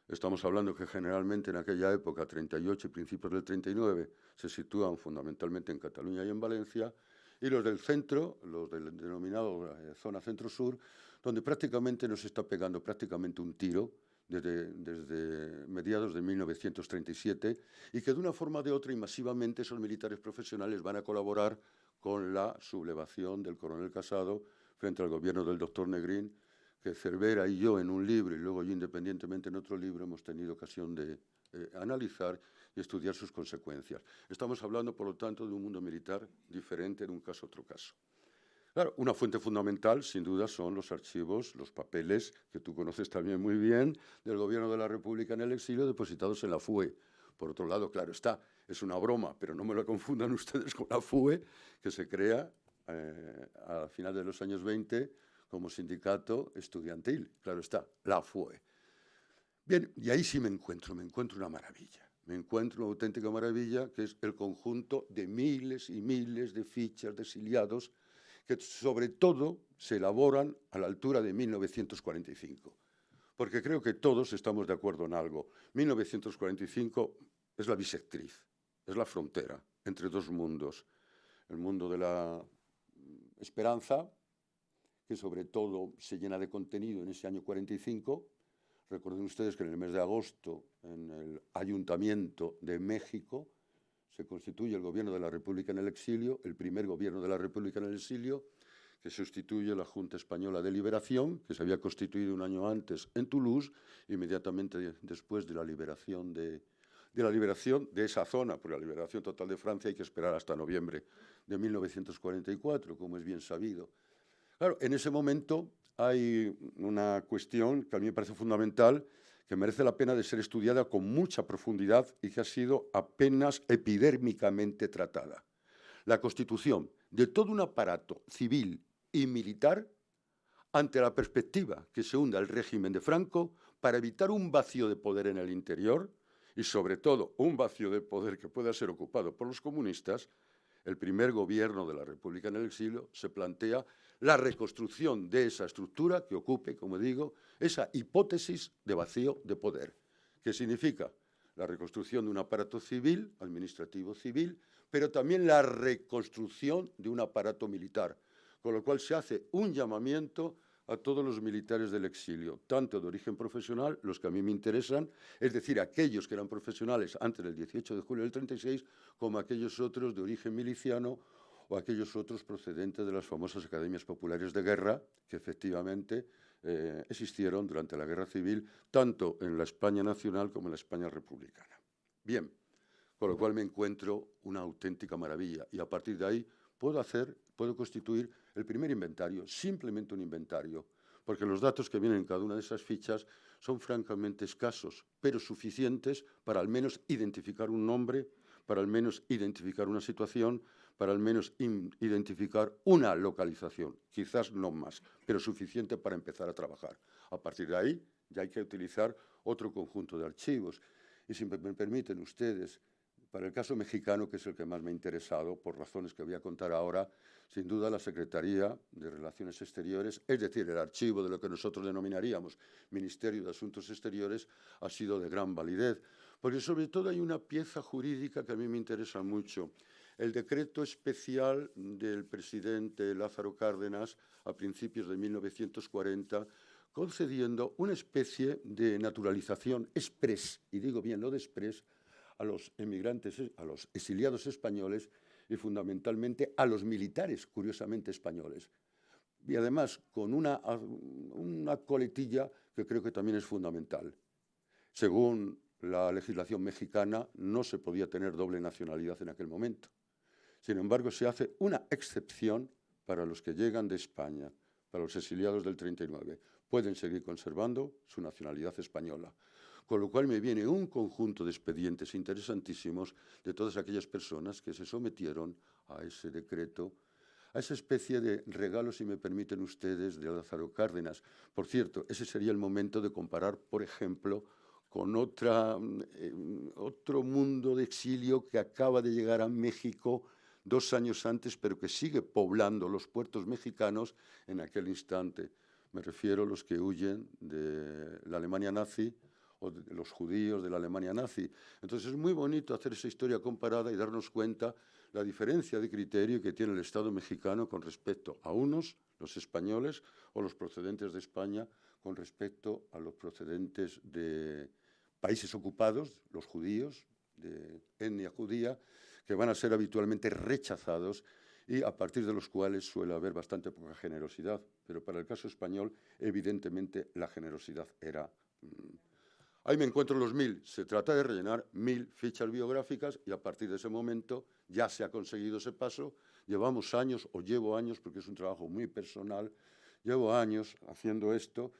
Estamos hablando que generalmente en aquella época, 38 y principios del 39, se sitúan fundamentalmente en Cataluña y en Valencia, y los del centro, los del denominado eh, zona centro-sur, donde prácticamente nos está pegando prácticamente un tiro desde, mediados de 1937 y que de una forma o de otra y masivamente esos militares profesionales van a colaborar con la sublevación del coronel Casado frente al gobierno del doctor Negrín, que Cervera y yo en un libro y luego yo independientemente en otro libro hemos tenido ocasión de eh, analizar y estudiar sus consecuencias. Estamos hablando, por lo tanto, de un mundo militar diferente de un caso a otro caso. Claro, una fuente fundamental, sin duda, son los archivos, los papeles, que tú conoces también muy bien, del Gobierno de la República en el exilio, depositados en la FUE. Por otro lado, claro está, es una broma, pero no me lo confundan *laughs* ustedes con la FUE, que se crea eh, a final de los años 20 como sindicato estudiantil. Claro está, la FUE. Bien, y ahí sí me encuentro, me encuentro una maravilla. Me encuentro una auténtica maravilla, que es el conjunto de miles y miles de fichas de exiliados que sobre todo se elaboran a la altura de 1945. Porque creo que todos estamos de acuerdo en algo. 1945 es la bisectriz, es la frontera entre dos mundos. El mundo de la esperanza, que sobre todo se llena de contenido en ese año 45. Recuerden ustedes que en el mes de agosto, en el Ayuntamiento de México, se constituye el gobierno de la República en el exilio, el primer gobierno de la República en el exilio, que sustituye la Junta Española de Liberación, que se había constituido un año antes en Toulouse, inmediatamente después de la liberación de, de la liberación de esa zona, por la liberación total de Francia hay que esperar hasta noviembre de 1944, como es bien sabido. Claro, en ese momento hay una cuestión que a mí me parece fundamental, que merece la pena de ser estudiada con mucha profundidad y que ha sido apenas epidérmicamente tratada. La constitución de todo un aparato civil y militar ante la perspectiva que se hunda el régimen de Franco para evitar un vacío de poder en el interior, y sobre todo un vacío de poder que pueda ser ocupado por los comunistas, el primer gobierno de la República en el exilio se plantea la reconstrucción de esa estructura que ocupe, como digo, esa hipótesis de vacío de poder, que significa la reconstrucción de un aparato civil, administrativo civil, pero también la reconstrucción de un aparato militar, con lo cual se hace un llamamiento a todos los militares del exilio, tanto de origen profesional, los que a mí me interesan, es decir, aquellos que eran profesionales antes del 18 de julio del 36, como aquellos otros de origen miliciano o aquellos otros procedentes de las famosas academias populares de guerra, que efectivamente eh, existieron durante la guerra civil, tanto en la España nacional como en la España republicana. Bien, con lo cual me encuentro una auténtica maravilla y a partir de ahí puedo hacer, puedo constituir el primer inventario, simplemente un inventario, porque los datos que vienen en cada una de esas fichas son francamente escasos, pero suficientes para al menos identificar un nombre, para al menos identificar una situación, para al menos identificar una localización, quizás no más, pero suficiente para empezar a trabajar. A partir de ahí ya hay que utilizar otro conjunto de archivos. Y si me permiten ustedes, para el caso mexicano, que es el que más me ha interesado, por razones que voy a contar ahora, sin duda la Secretaría de Relaciones Exteriores, es decir, el archivo de lo que nosotros denominaríamos Ministerio de Asuntos Exteriores, ha sido de gran validez, porque sobre todo hay una pieza jurídica que a mí me interesa mucho. El decreto especial del presidente Lázaro Cárdenas a principios de 1940 concediendo una especie de naturalización express, y digo bien lo de express, a los emigrantes, a los exiliados españoles y fundamentalmente a los militares, curiosamente españoles. Y además con una, una coletilla que creo que también es fundamental. Según la legislación mexicana, no se podía tener doble nacionalidad en aquel momento. Sin embargo, se hace una excepción para los que llegan de España, para los exiliados del 39. Pueden seguir conservando su nacionalidad española con lo cual me viene un conjunto de expedientes interesantísimos de todas aquellas personas que se sometieron a ese decreto, a esa especie de regalo, si me permiten ustedes, de Lázaro Cárdenas. Por cierto, ese sería el momento de comparar, por ejemplo, con otra, eh, otro mundo de exilio que acaba de llegar a México dos años antes, pero que sigue poblando los puertos mexicanos en aquel instante. Me refiero a los que huyen de la Alemania nazi, o de los judíos de la Alemania nazi. Entonces es muy bonito hacer esa historia comparada y darnos cuenta la diferencia de criterio que tiene el Estado mexicano con respecto a unos, los españoles, o los procedentes de España con respecto a los procedentes de países ocupados, los judíos, de etnia judía, que van a ser habitualmente rechazados y a partir de los cuales suele haber bastante poca generosidad. Pero para el caso español, evidentemente, la generosidad era... Mm, ahí me encuentro los mil. Se trata de rellenar mil fichas biográficas y a partir de ese momento ya se ha conseguido ese paso. Llevamos años, o llevo años, porque es un trabajo muy personal, llevo años haciendo esto,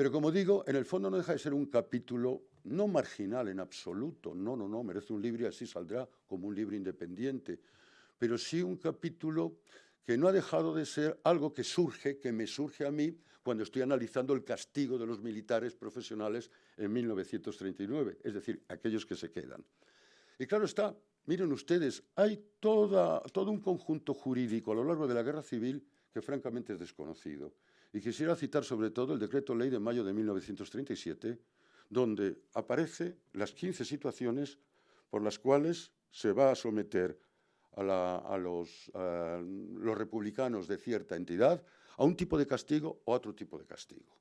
pero como digo, en el fondo no deja de ser un capítulo no marginal en absoluto, no, no, no, merece un libro y así saldrá como un libro independiente, pero sí un capítulo que no ha dejado de ser algo que surge, que me surge a mí cuando estoy analizando el castigo de los militares profesionales en 1939, es decir, aquellos que se quedan. Y claro está, miren ustedes, hay todo un conjunto jurídico a lo largo de la guerra civil que francamente es desconocido. Y quisiera citar sobre todo el decreto ley de mayo de 1937, donde aparece las 15 situaciones por las cuales se va a someter a, los, los, republicanos de cierta entidad a un tipo de castigo o a otro tipo de castigo.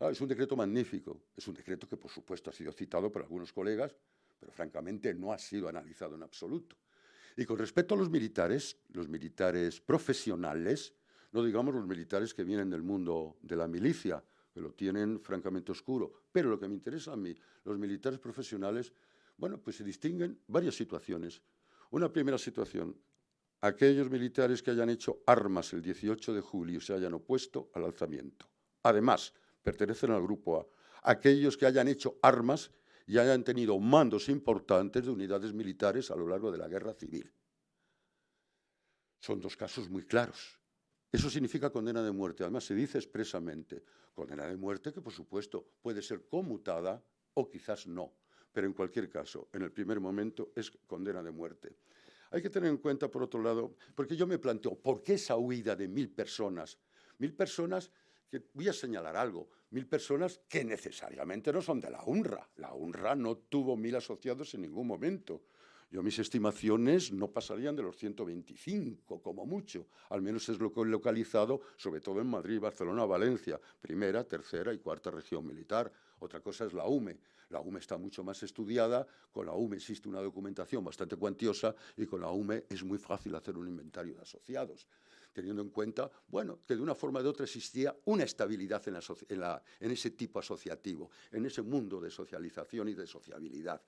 Ah, es un decreto magnífico, es un decreto que por supuesto ha sido citado por algunos colegas, pero francamente no ha sido analizado en absoluto. Y con respecto a los militares, los militares profesionales, no digamos los militares que vienen del mundo de la milicia, que lo tienen francamente oscuro, pero lo que me interesa a mí, los militares profesionales, bueno, pues se distinguen varias situaciones. Una primera situación, aquellos militares que hayan hecho armas el 18 de julio y se hayan opuesto al alzamiento. Además, pertenecen al grupo A. Aquellos que hayan hecho armas y hayan tenido mandos importantes de unidades militares a lo largo de la guerra civil. Son dos casos muy claros. Eso significa condena de muerte. Además, se dice expresamente, condena de muerte que, por supuesto, puede ser conmutada o quizás no. Pero en cualquier caso, en el primer momento es condena de muerte. Hay que tener en cuenta, por otro lado, porque yo me planteo, ¿por qué esa huida de mil personas? Mil personas que, voy a señalar algo, mil personas que necesariamente no son de la UNRWA. La UNRWA no tuvo mil asociados en ningún momento. Yo mis estimaciones no pasarían de los 125, como mucho. Al menos es lo que he localizado, sobre todo en Madrid, Barcelona, Valencia, primera, tercera y cuarta región militar. Otra cosa es la UME. La UME está mucho más estudiada, con la UME existe una documentación bastante cuantiosa y con la UME es muy fácil hacer un inventario de asociados teniendo en cuenta, bueno, que de una forma o de otra existía una estabilidad en, en, ese tipo asociativo, en ese mundo de socialización y de sociabilidad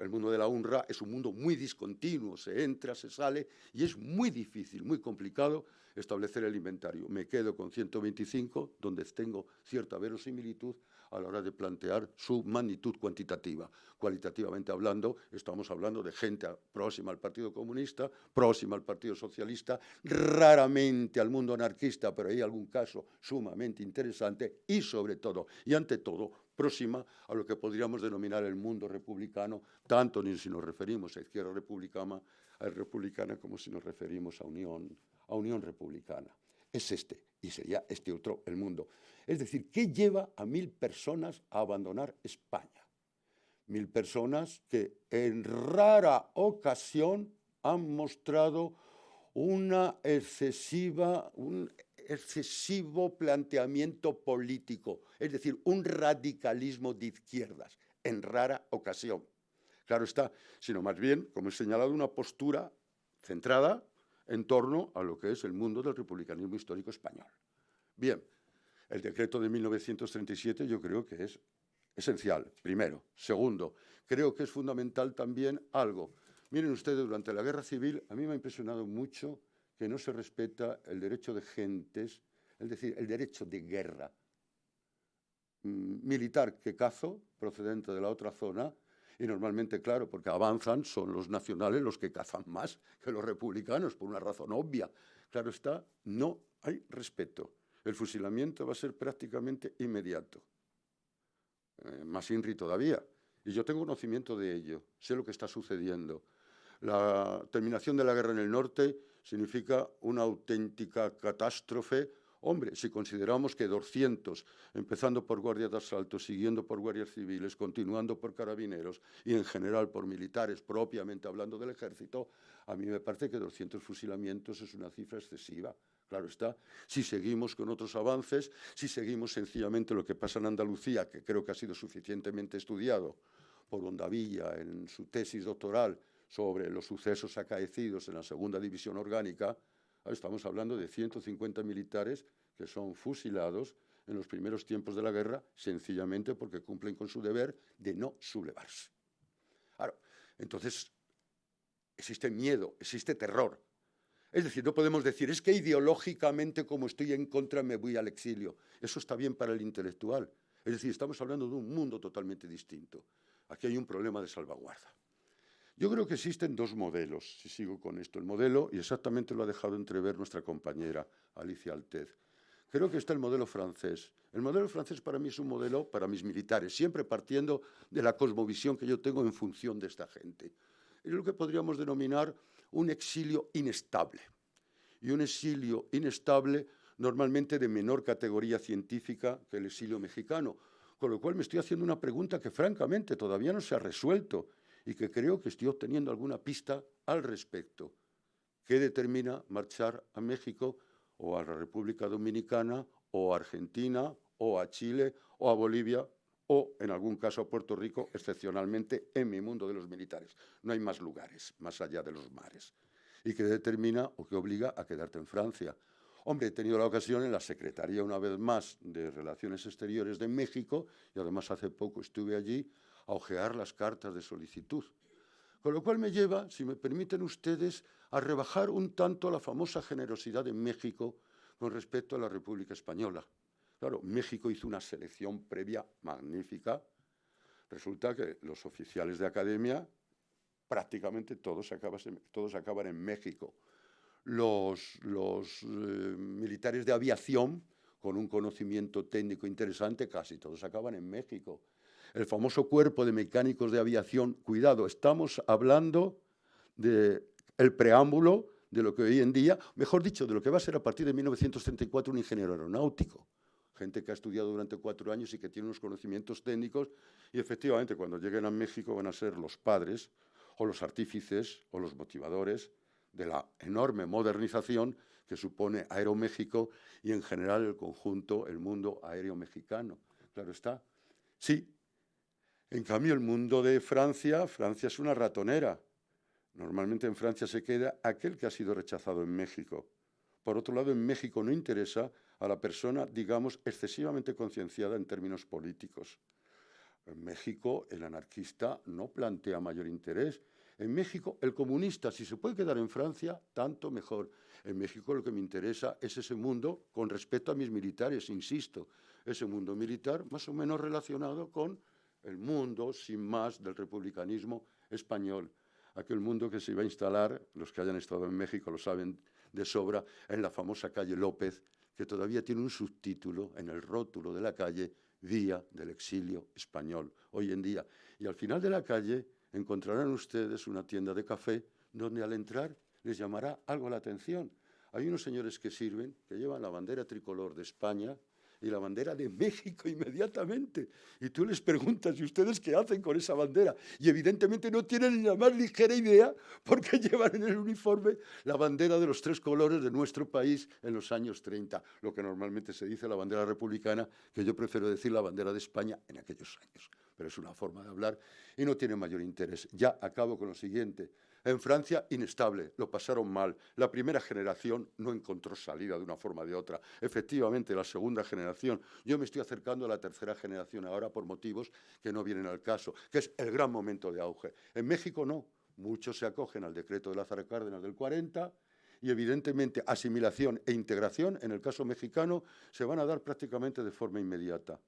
el mundo de la UNRWA es un mundo muy discontinuo, se entra, se sale, y es muy difícil, muy complicado establecer el inventario. Me quedo con 125, donde tengo cierta verosimilitud a la hora de plantear su magnitud cuantitativa. Cualitativamente hablando, estamos hablando de gente próxima al Partido Comunista, próxima al Partido Socialista, raramente al mundo anarquista, pero hay algún caso sumamente interesante y sobre todo, y ante todo, próxima a lo que podríamos denominar el mundo republicano, tanto si nos referimos a izquierda republicana, a republicana como si nos referimos a Unión, a Unión Republicana. Es este, y sería este otro el mundo. Es decir, ¿qué lleva a mil personas a abandonar España? Mil personas que en rara ocasión han mostrado una excesiva, un excesivo planteamiento político, es decir, un radicalismo de izquierdas, en rara ocasión. Claro está, sino más bien, como he señalado, una postura centrada en torno a lo que es el mundo del republicanismo histórico español. Bien, el decreto de 1937 yo creo que es esencial, primero. Segundo, creo que es fundamental también algo. Miren ustedes, durante la guerra civil a mí me ha impresionado mucho que no se respeta el derecho de gentes, es decir, el derecho de guerra mm, militar que cazo, procedente de la otra zona, y normalmente, claro, porque avanzan, son los nacionales los que cazan más que los republicanos, por una razón obvia. Claro está, no hay respeto. El fusilamiento va a ser prácticamente inmediato. Eh, más INRI todavía. Y yo tengo conocimiento de ello, sé lo que está sucediendo. La terminación de la guerra en el norte significa una auténtica catástrofe Hombre, si consideramos que 200, empezando por guardias de asalto, siguiendo por guardias civiles, continuando por carabineros y en general por militares, propiamente hablando del ejército, a mí me parece que 200 fusilamientos es una cifra excesiva. Claro está, si seguimos con otros avances, si seguimos sencillamente lo que pasa en Andalucía, que creo que ha sido suficientemente estudiado por Ondavilla en su tesis doctoral sobre los sucesos acaecidos en la segunda división orgánica, Estamos hablando de 150 militares que son fusilados en los primeros tiempos de la guerra sencillamente porque cumplen con su deber de no sublevarse. Claro, entonces existe miedo, existe terror. Es decir, no podemos decir, es que ideológicamente como estoy en contra me voy al exilio. Eso está bien para el intelectual. Es decir, estamos hablando de un mundo totalmente distinto. Aquí hay un problema de salvaguarda. Yo creo que existen dos modelos, si sigo con esto. El modelo, y exactamente lo ha dejado entrever nuestra compañera Alicia Altez, creo que está el modelo francés. El modelo francés para mí es un modelo para mis militares, siempre partiendo de la cosmovisión que yo tengo en función de esta gente. Es lo que podríamos denominar un exilio inestable. Y un exilio inestable normalmente de menor categoría científica que el exilio mexicano. Con lo cual me estoy haciendo una pregunta que francamente todavía no se ha resuelto y que creo que estoy obteniendo alguna pista al respecto. ¿Qué determina marchar a México o a la República Dominicana o a Argentina o a Chile o a Bolivia o en algún caso a Puerto Rico, excepcionalmente en mi mundo de los militares? No hay más lugares más allá de los mares. ¿Y qué determina o qué obliga a quedarte en Francia? Hombre, he tenido la ocasión en la Secretaría una vez más de Relaciones Exteriores de México y además hace poco estuve allí a ojear las cartas de solicitud. Con lo cual me lleva, si me permiten ustedes, a rebajar un tanto la famosa generosidad de México con respecto a la República Española. Claro, México hizo una selección previa magnífica. Resulta que los oficiales de academia prácticamente todos, todos acaban en México. Los, los eh, militares de aviación, con un conocimiento técnico interesante, casi todos acaban en México el famoso cuerpo de mecánicos de aviación. Cuidado, estamos hablando del el preámbulo de lo que hoy en día, mejor dicho, de lo que va a ser a partir de 1934 un ingeniero aeronáutico. Gente que ha estudiado durante cuatro años y que tiene unos conocimientos técnicos y efectivamente cuando lleguen a México van a ser los padres o los artífices o los motivadores de la enorme modernización que supone Aeroméxico y en general el conjunto, el mundo aéreo mexicano. Claro está. Sí, en cambio, el mundo de Francia, Francia es una ratonera. Normalmente en Francia se queda aquel que ha sido rechazado en México. Por otro lado, en México no interesa a la persona, digamos, excesivamente concienciada en términos políticos. En México, el anarquista no plantea mayor interés. En México, el comunista, si se puede quedar en Francia, tanto mejor. En México lo que me interesa es ese mundo con respecto a mis militares, insisto, ese mundo militar más o menos relacionado con el mundo, sin más, del republicanismo español. Aquel mundo que se iba a instalar, los que hayan estado en México lo saben de sobra, en la famosa calle López, que todavía tiene un subtítulo en el rótulo de la calle, Día del Exilio Español, hoy en día. Y al final de la calle encontrarán ustedes una tienda de café donde al entrar les llamará algo la atención. Hay unos señores que sirven, que llevan la bandera tricolor de España, y la bandera de México inmediatamente. Y tú les preguntas, ¿y ustedes qué hacen con esa bandera? Y evidentemente no tienen ni la más ligera idea porque *laughs* llevan en el uniforme la bandera de los tres colores de nuestro país en los años 30, lo que normalmente se dice la bandera republicana, que yo prefiero decir la bandera de España en aquellos años. Pero es una forma de hablar y no tiene mayor interés. Ya acabo con lo siguiente. En Francia, inestable, lo pasaron mal. La primera generación no encontró salida de una forma o de otra. Efectivamente, la segunda generación, yo me estoy acercando a la tercera generación ahora por motivos que no vienen al caso, que es el gran momento de auge. En México no, muchos se acogen al decreto de Lázaro Cárdenas del 40 y evidentemente asimilación e integración, en el caso mexicano, se van a dar prácticamente de forma inmediata.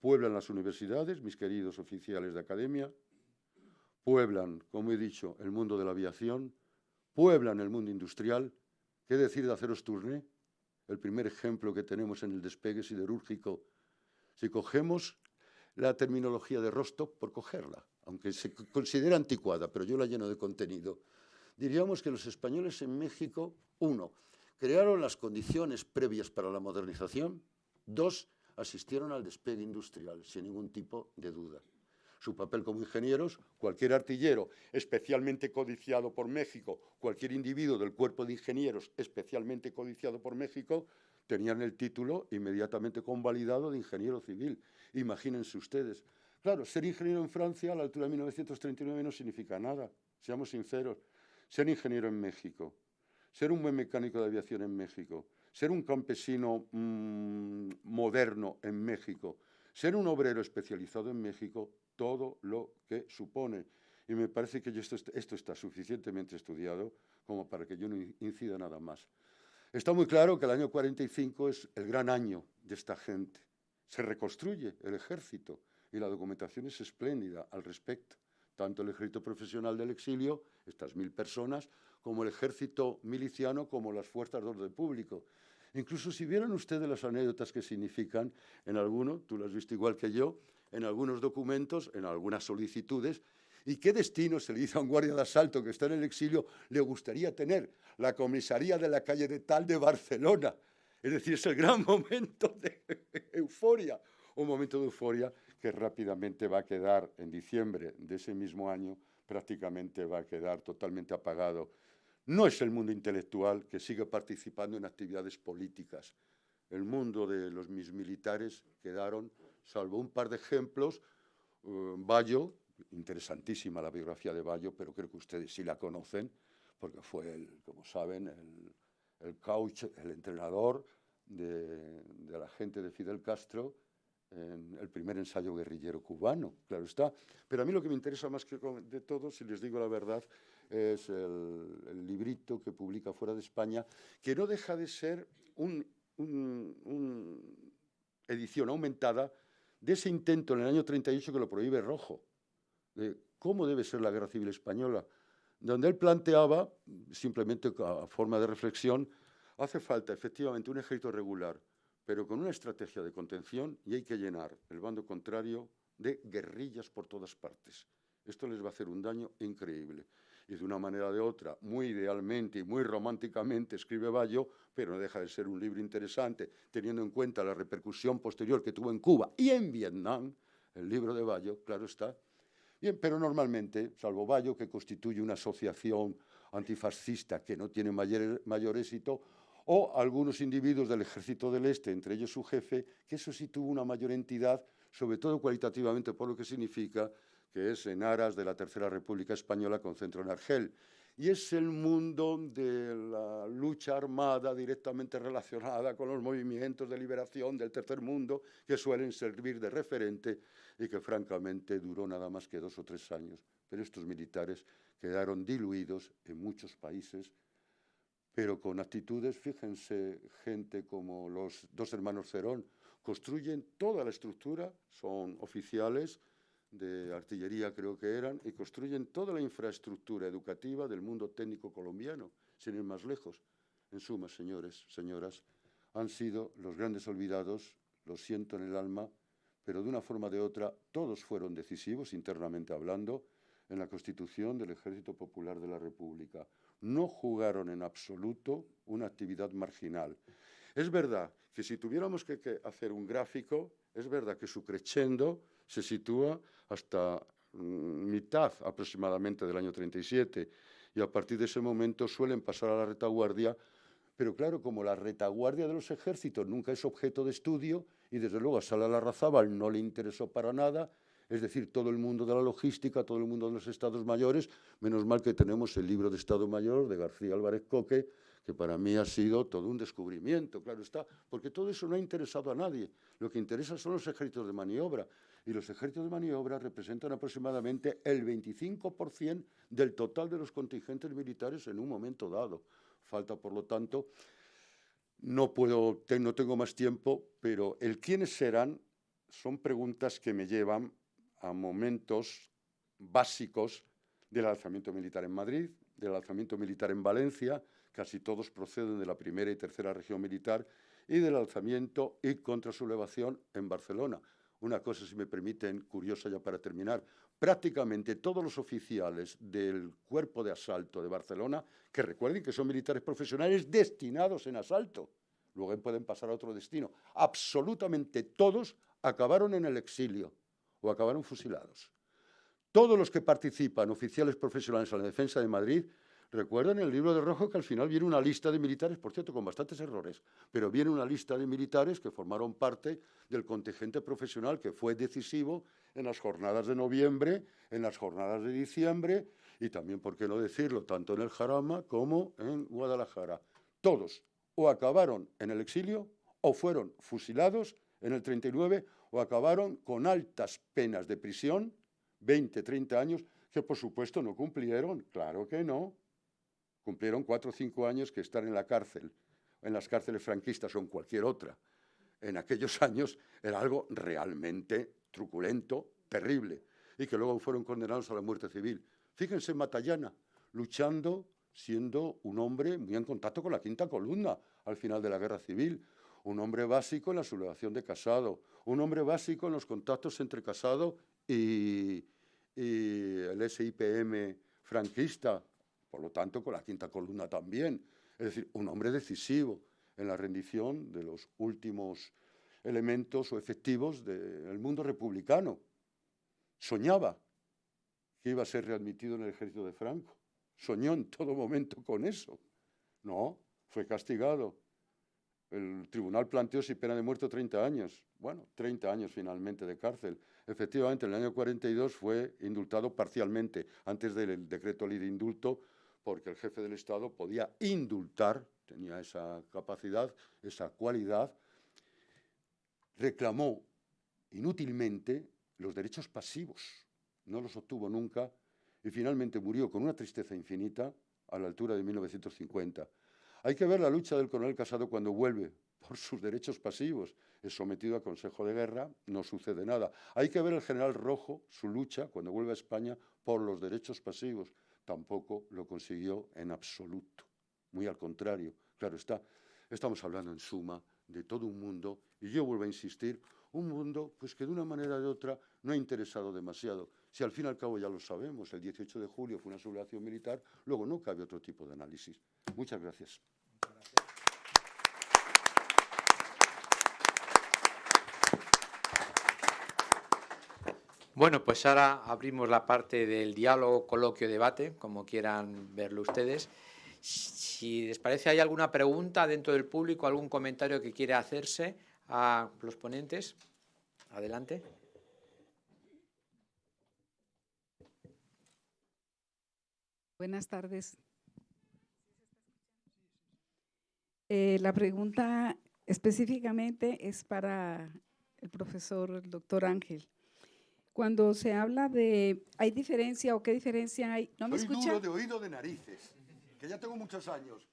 Pueblan las universidades, mis queridos oficiales de academia, pueblan, como he dicho, el mundo de la aviación, pueblan el mundo industrial. ¿Qué decir de aceros Tourné? El primer ejemplo que tenemos en el despegue siderúrgico. Si cogemos la terminología de Rostov, por cogerla, aunque se considera anticuada, pero yo la lleno de contenido, diríamos que los españoles en México, uno, crearon las condiciones previas para la modernización. Dos, asistieron al despegue industrial, sin ningún tipo de duda. Su papel como ingenieros, cualquier artillero especialmente codiciado por México, cualquier individuo del cuerpo de ingenieros especialmente codiciado por México, tenían el título inmediatamente convalidado de ingeniero civil. Imagínense ustedes. Claro, ser ingeniero en Francia a la altura de 1939 no significa nada, seamos sinceros. Ser ingeniero en México, ser un buen mecánico de aviación en México, ser un campesino mm, moderno en México, ser un obrero especializado en México, todo lo que supone. Y me parece que esto, esto está suficientemente estudiado como para que yo no incida nada más. Está muy claro que el año 45 es el gran año de esta gente. Se reconstruye el ejército y la documentación es espléndida al respecto. Tanto el ejército profesional del exilio, estas mil personas, como el ejército miliciano, como las fuerzas de orden público. Incluso si vieran ustedes las anécdotas que significan en alguno, tú lo has visto igual que yo, en algunos documentos, en algunas solicitudes, y qué destino se le dice a un guardia de asalto que está en el exilio, le gustaría tener la comisaría de la calle de tal de Barcelona. Es decir, es el gran *laughs* momento de euforia, un momento de euforia que rápidamente va a quedar en diciembre de ese mismo año, prácticamente va a quedar totalmente apagado no es el mundo intelectual que sigue participando en actividades políticas. El mundo de los mis militares quedaron, salvo un par de ejemplos, uh, Bayo, interesantísima la biografía de Bayo, pero creo que ustedes sí la conocen, porque fue, el, como saben, el, coach, el entrenador de, de la gente de Fidel Castro en el primer ensayo guerrillero cubano, claro está. Pero a mí lo que me interesa más que de todo, si les digo la verdad, es el, librito que publica fuera de España, que no deja de ser una un edición aumentada de ese intento en el año 38 que lo prohíbe Rojo, de cómo debe ser la guerra civil española, donde él planteaba, simplemente a forma de reflexión, hace falta efectivamente un ejército regular, pero con una estrategia de contención y hay que llenar el bando contrario de guerrillas por todas partes. Esto les va a hacer un daño increíble y de una manera o de otra, muy idealmente y muy románticamente, escribe Bayo, pero no deja de ser un libro interesante, teniendo en cuenta la repercusión posterior que tuvo en Cuba y en Vietnam, el libro de Bayo, claro está. Bien, pero normalmente, salvo Bayo, que constituye una asociación antifascista que no tiene mayor, mayor éxito, o algunos individuos del Ejército del Este, entre ellos su jefe, que eso sí tuvo una mayor entidad, sobre todo cualitativamente por lo que significa que es en aras de la Tercera República Española con centro en Argel. Y es el mundo de la lucha armada directamente relacionada con los movimientos de liberación del tercer mundo que suelen servir de referente y que francamente duró nada más que dos o tres años. Pero estos militares quedaron diluidos en muchos países, pero con actitudes, fíjense, gente como los dos hermanos Cerón, construyen toda la estructura, son oficiales, de artillería creo que eran, y construyen toda la infraestructura educativa del mundo técnico colombiano, sin ir más lejos. En suma, señores, señoras, han sido los grandes olvidados, lo siento en el alma, pero de una forma o de otra todos fueron decisivos, internamente hablando, en la constitución del Ejército Popular de la República. No jugaron en absoluto una actividad marginal. Es verdad que si tuviéramos que, hacer un gráfico, es verdad que su crescendo se sitúa hasta mm, mitad aproximadamente del año 37 y a partir de ese momento suelen pasar a la retaguardia, pero claro, como la retaguardia de los ejércitos nunca es objeto de estudio y desde luego a Sala Larrazábal no le interesó para nada, es decir, todo el mundo de la logística, todo el mundo de los estados mayores, menos mal que tenemos el libro de Estado Mayor de García Álvarez Coque, que para mí ha sido todo un descubrimiento, claro está, porque todo eso no ha interesado a nadie. Lo que interesa son los ejércitos de maniobra, y los ejércitos de maniobra representan aproximadamente el 25% del total de los contingentes militares en un momento dado. Falta, por lo tanto, no, puedo, tengo más tiempo, pero el quiénes serán son preguntas que me llevan a momentos básicos del alzamiento militar en Madrid, del alzamiento militar en Valencia, casi todos proceden de la primera y tercera región militar, y del alzamiento y contra su elevación en Barcelona. Una cosa, si me permiten, curiosa ya para terminar. Prácticamente todos los oficiales del cuerpo de asalto de Barcelona, que recuerden que son militares profesionales destinados en asalto, luego pueden pasar a otro destino, absolutamente todos acabaron en el exilio o acabaron fusilados. Todos los que participan, oficiales profesionales en la defensa de Madrid, recuerdan el libro de Rojo que al final viene una lista de militares, por cierto, con bastantes errores, pero viene una lista de militares que formaron parte del contingente profesional que fue decisivo en las jornadas de noviembre, en las jornadas de diciembre y también, por qué no decirlo, tanto en el Jarama como en Guadalajara. Todos o acabaron en el exilio o fueron fusilados en el 39 o acabaron con altas penas de prisión 20, 30 años, que por supuesto no cumplieron, claro que no. Cumplieron cuatro o cinco años que estar en la cárcel, en las cárceles franquistas o en cualquier otra. En aquellos *laughs* años era algo realmente truculento, terrible, y que luego fueron condenados a la muerte civil. Fíjense Matallana, luchando, siendo un hombre muy en contacto con la quinta columna al final de la guerra civil, un hombre básico en la sublevación de Casado, un hombre básico en los contactos entre Casado y, el SIPM franquista, por lo tanto con la quinta columna también. Es decir, un hombre decisivo en la rendición de los últimos elementos o efectivos del mundo republicano. Soñaba que iba a ser readmitido en el ejército de Franco. Soñó en todo momento con eso. No, fue castigado. El tribunal planteó si pena de muerte 30 años. Bueno, 30 años finalmente de cárcel. Efectivamente, en el año 42 fue indultado parcialmente, antes del decreto ley de indulto, porque el jefe del Estado podía indultar, tenía esa capacidad, esa cualidad, reclamó inútilmente los derechos pasivos, no los obtuvo nunca y finalmente murió con una tristeza infinita a la altura de 1950. Hay que ver la lucha del coronel Casado cuando vuelve por sus derechos pasivos es sometido a Consejo de Guerra, no sucede nada. Hay que ver el general Rojo, su lucha, cuando vuelve a España, por los derechos pasivos. Tampoco lo consiguió en absoluto. Muy al contrario. Claro está, estamos hablando en suma de todo un mundo, y yo vuelvo a insistir, un mundo pues que de una manera de otra no ha interesado demasiado. Si al fin y al cabo ya lo sabemos, el 18 de julio fue una sublevación militar, luego no cabe otro tipo de análisis. Muchas gracias. Bueno, pues ahora abrimos la parte del diálogo, coloquio, debate, como quieran verlo ustedes. Si les parece, ¿hay alguna pregunta dentro del público, algún comentario que quiere hacerse a los ponentes? Adelante. Buenas tardes. Eh, la pregunta específicamente es para el profesor, el doctor Ángel cuando se habla de, ¿hay diferencia o qué diferencia hay? ¿No me escucha? duro de oído de narices, que ya tengo muchos años.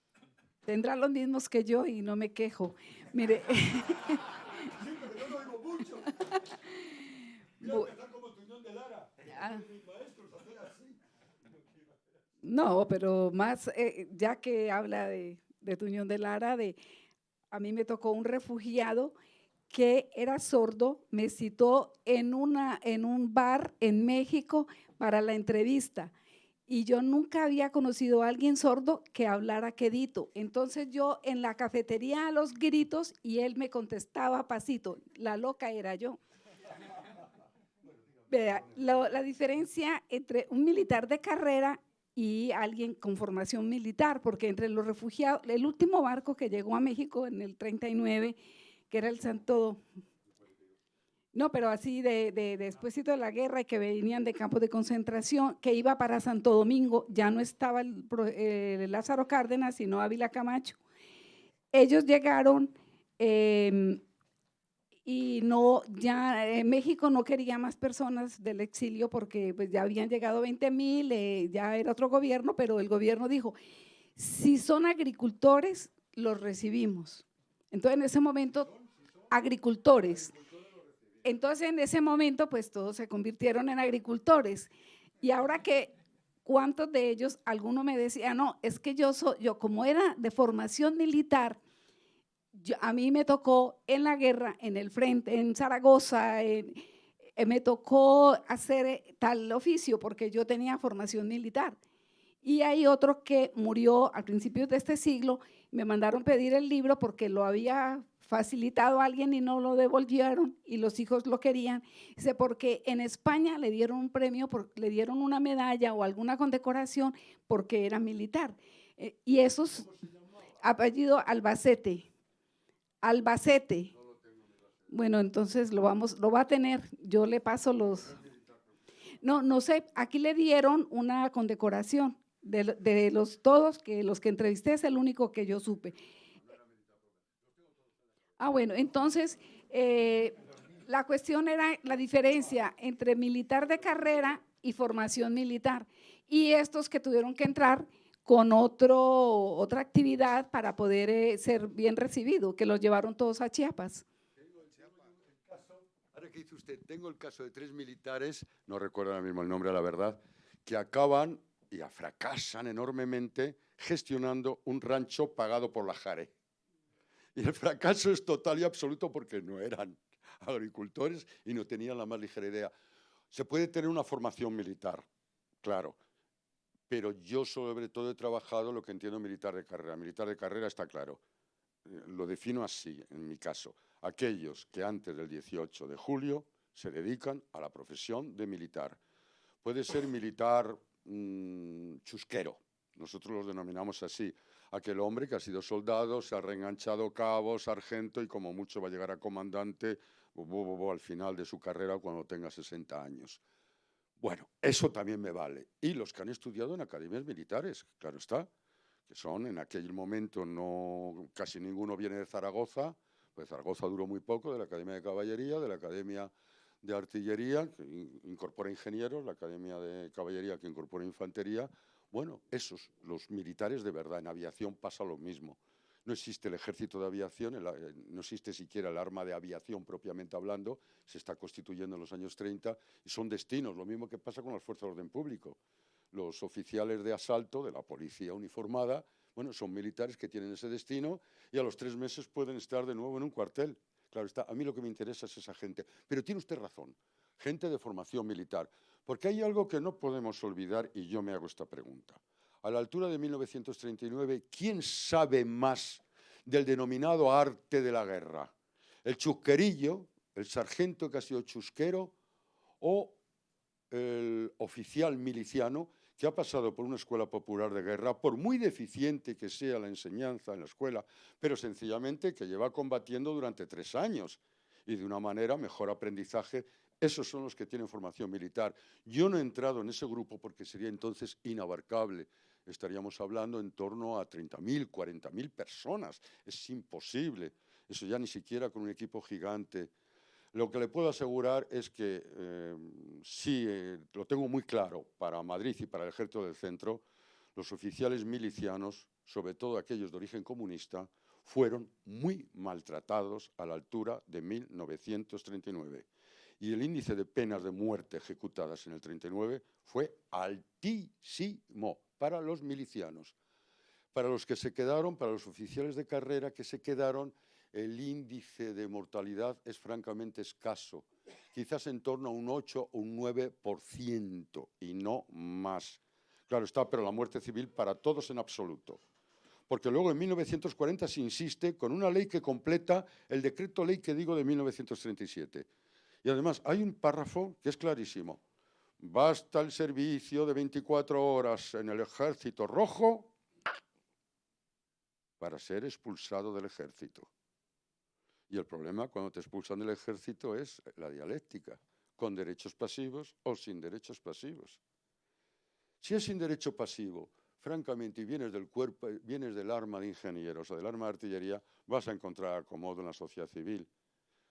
Tendrá los mismos que yo y no me quejo. Mire. *laughs* sí, *laughs* pero yo no oigo mucho. Mira, como Tuñón de Lara. Ah. No, pero más, eh, ya que habla de, de Tuñón de Lara, de, a mí me tocó un refugiado que era sordo, me citó en, una, en un bar en México para la entrevista. Y yo nunca había conocido a alguien sordo que hablara quedito. Entonces yo en la cafetería a los gritos y él me contestaba pasito. La loca era yo. *laughs* Vea, la, la diferencia entre un militar de carrera y alguien con formación militar, porque entre los refugiados, el último barco que llegó a México en el 39 que era el Santo, no, pero así de, de, despuésito de la guerra y que venían de campos de concentración, que iba para Santo Domingo, ya no estaba el, Lázaro Cárdenas, sino Ávila Camacho. Ellos llegaron em, y no, ya en México no quería más personas del exilio porque pues, ya habían llegado 20 mil, eh, ya era otro gobierno, pero el gobierno dijo, si son agricultores, los recibimos. Entonces, en ese momento, agricultores. Entonces, en ese momento, pues todos se convirtieron en agricultores. Y ahora que, ¿cuántos de ellos? Alguno me decía, no, es que yo, soy, yo como era de formación militar, a mí me tocó en la guerra, en el frente, en Zaragoza, eh, me tocó hacer tal oficio porque yo tenía formación militar. Y hay otro que murió al principio de este siglo, me mandaron pedir el libro porque lo había facilitado a alguien y no lo devolvieron y los hijos lo querían. Dice, porque en España le dieron un premio, le dieron una medalla o alguna condecoración porque era militar. Eh, y esos, apellido Albacete, Albacete. Bueno, entonces lo, vamos, lo va a tener, yo le paso los... No, no sé, aquí le dieron una condecoración de, los todos, que los que entrevisté es el único que yo supe. Ah, bueno, entonces, eh, la cuestión era la diferencia entre militar de carrera y formación militar. Y estos que tuvieron que entrar con otro, otra actividad para poder eh, ser bien recibido, que los llevaron todos a Chiapas. Ahora que dice usted, tengo el caso de tres militares, no recuerdo ahora mismo el nombre, la verdad, que acaban y fracasan enormemente gestionando un rancho pagado por la Jare. Y el fracaso es total y absoluto porque no eran agricultores y no tenían la más ligera idea. Se puede tener una formación militar, claro, pero yo sobre todo he trabajado lo que entiendo militar de carrera. Militar de carrera está claro, eh, lo defino así en mi caso. Aquellos que antes del 18 de julio se dedican a la profesión de militar. Puede ser militar Mm, chusquero. Nosotros los denominamos así. Aquel hombre que ha sido soldado, se ha reenganchado cabo, sargento y como mucho va a llegar a comandante al final de su carrera cuando tenga 60 años. Bueno, eso también me vale. Y los que han estudiado en academias militares, claro está, que son en aquel momento no casi ninguno viene de Zaragoza, pues Zaragoza duró muy poco, de la Academia de Caballería, de la Academia de Artillería, que incorpora ingenieros, la Academia de Caballería, que incorpora infantería. Bueno, esos, los militares de verdad, en aviación pasa lo mismo. No existe el ejército de aviación, eh, no existe siquiera el arma de aviación propiamente hablando, se está constituyendo en los años 30 y son destinos, lo mismo que pasa con las fuerzas de orden público. Los oficiales de asalto de la policía uniformada, bueno, son militares que tienen ese destino y a los tres meses pueden estar de nuevo en un cuartel. Claro está, a mí lo que me interesa es esa gente. Pero tiene usted razón, gente de formación militar, porque hay algo que no podemos olvidar y yo me hago esta pregunta. A la altura de 1939, ¿quién sabe más del denominado arte de la guerra? ¿El chusquerillo, el sargento que ha sido chusquero o el oficial miliciano que ha pasado por una escuela popular de guerra, por muy deficiente que sea la enseñanza en la escuela, pero sencillamente que lleva combatiendo durante tres años y de una manera mejor aprendizaje. Esos son los que tienen formación militar. Yo no he entrado en ese grupo porque sería entonces inabarcable. Estaríamos hablando en torno a 30.000, 40.000 personas. Es imposible. Eso ya ni siquiera con un equipo gigante lo que le puedo asegurar es que eh, sí, eh, lo tengo muy claro para Madrid y para el ejército del centro, los oficiales milicianos, sobre todo aquellos de origen comunista, fueron muy maltratados a la altura de 1939. Y el índice de penas de muerte ejecutadas en el 39 fue altísimo para los milicianos. Para los que se quedaron, para los oficiales de carrera que se quedaron, el índice de mortalidad es francamente escaso, quizás en torno a un 8 o un 9% y no más. Claro está, pero la muerte civil para todos en absoluto. Porque luego en 1940 se insiste con una ley que completa el decreto ley que digo de 1937. Y además hay un párrafo que es clarísimo. Basta el servicio de 24 horas en el ejército rojo para ser expulsado del ejército. Y el problema cuando te expulsan del ejército es la dialéctica, con derechos pasivos o sin derechos pasivos. Si es sin derecho pasivo, francamente, y vienes del cuerpo, vienes del arma de ingenieros o del arma de artillería, vas a encontrar acomodo en la sociedad civil.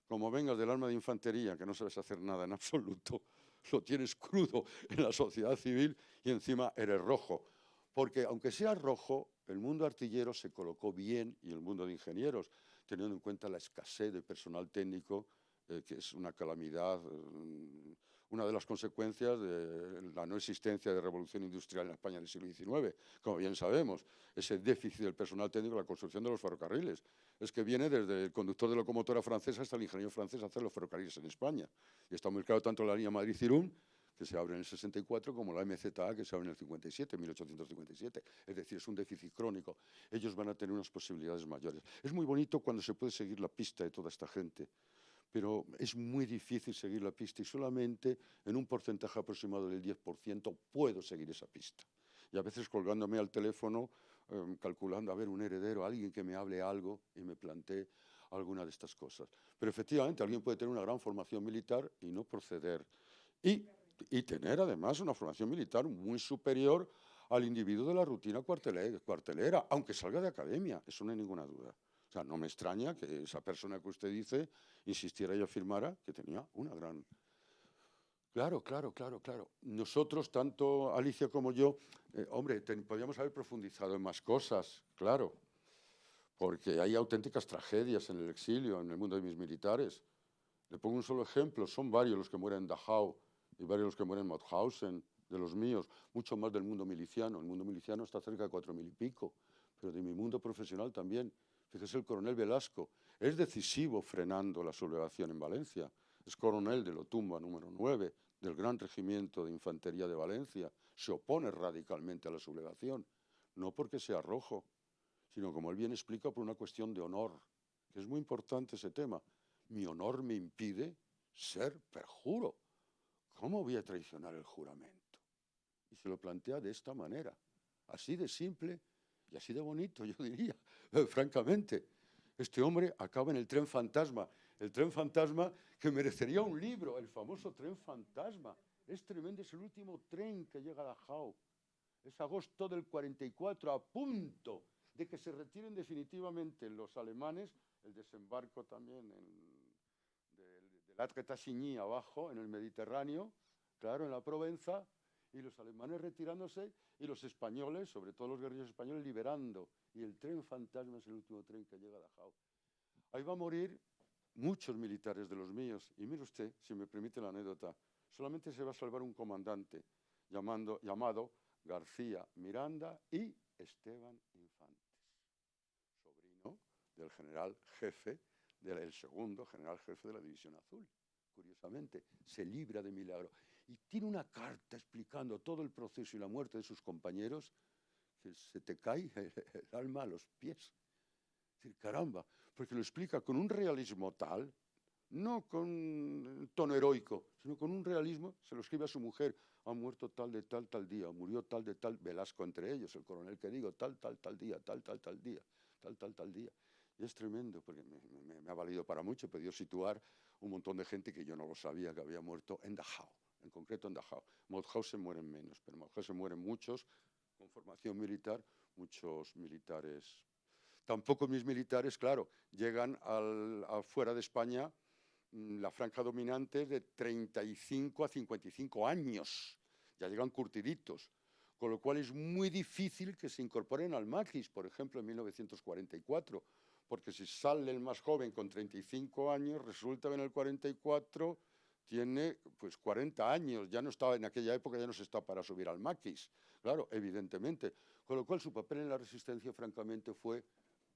Como vengas del arma de infantería, que no sabes hacer nada en absoluto, *laughs* lo tienes crudo en la sociedad civil y encima eres rojo. Porque aunque sea rojo, el mundo artillero se colocó bien y el mundo de ingenieros teniendo en cuenta la escasez de personal técnico, eh, que es una calamidad, mm, una de las consecuencias de la no existencia de revolución industrial en España del siglo XIX, como bien sabemos, ese déficit del personal técnico en la construcción de los ferrocarriles. Es que viene desde el conductor de locomotora francesa hasta el ingeniero francés a hacer los ferrocarriles en España. Y está muy claro tanto la línea Madrid-Cirún, que se abre en el 64, como la MZA, que se abre en el 57, 1857. Es decir, es un déficit crónico. Ellos van a tener unas posibilidades mayores. Es muy bonito cuando se puede seguir la pista de toda esta gente pero es muy difícil seguir la pista y solamente en un porcentaje aproximado del 10% puedo seguir esa pista. Y a veces colgándome al teléfono, em, calculando, a ver, un heredero, alguien que me hable algo y me plantee alguna de estas cosas. Pero efectivamente, alguien puede tener una gran formación militar y no proceder. Y, y tener además una formación militar muy superior al individuo de la rutina cuartelera, aunque salga de academia, eso no hay ninguna duda no me extraña que esa persona que usted dice insistiera y afirmara que tenía una gran... Claro, claro, claro, claro. Nosotros, tanto Alicia como yo, eh, hombre, podríamos haber profundizado en más cosas, claro, porque hay auténticas tragedias en el exilio, en el mundo de mis militares. Le pongo un solo ejemplo, son varios los que mueren en Dachau y varios los que mueren en Mauthausen, de los míos, mucho más del mundo miliciano. El mundo miliciano está cerca de cuatro mil y pico, pero de mi mundo profesional también. Fíjese el coronel Velasco, es decisivo frenando la sublevación en Valencia. Es coronel de Lotumba número 9 del Gran Regimiento de Infantería de Valencia. Se opone radicalmente a la sublevación, no porque sea rojo, sino como él bien explica, por una cuestión de honor, que es muy importante ese tema. Mi honor me impide ser perjuro. ¿Cómo voy a traicionar el juramento? Y se lo plantea de esta manera, así de simple y así de bonito, yo *laughs* diría, francamente. Este hombre acaba en el tren fantasma, el tren fantasma que merecería un libro, el famoso tren fantasma. Es tremendo, es el último tren que llega a Dachau. Es agosto del 44, a punto de que se retiren definitivamente los alemanes, el desembarco también del de, abajo, en el Mediterráneo, claro, en la Provenza, y los alemanes retirándose y los españoles, sobre todo los guerrilleros españoles, liberando. Y el tren fantasma es el último tren que llega a Dachau. Ahí va a morir muchos militares de los míos. Y mire usted, si me permite la anécdota, solamente se va a salvar un comandante llamado García Miranda y Esteban Infantes, sobrino del general jefe, del segundo general jefe de la División Azul. Curiosamente, se libra de milagro y tiene una carta explicando todo el proceso y la muerte de sus compañeros, que se te cae *laughs* el alma a los pies. Es decir, caramba, porque lo explica con un realismo tal, no con tono heroico, sino con un realismo, se lo escribe a su mujer, ha muerto tal de tal, tal día, murió tal de tal, Velasco entre ellos, el coronel que digo, tal, tal, tal día, tal, tal, tal día, tal, tal, tal día. Y es tremendo, porque me, me ha valido para mucho, he podido situar un montón de gente que yo no lo sabía que había muerto en Dachau en concreto en Dachau. Mauthausen mueren menos, pero en Mauthausen mueren muchos con formación militar, muchos militares. Tampoco mis militares, claro, llegan al, fuera de España mm, la franja dominante de 35 a 55 años. Ya llegan curtiditos, con lo cual es muy difícil que se incorporen al Magis, por ejemplo, en 1944, porque si sale el más joven con 35 años, resulta que en el 44 tiene pues 40 años, ya no estaba en aquella época, ya no se está para subir al maquis, claro, evidentemente. Con lo cual su papel en la resistencia, francamente, fue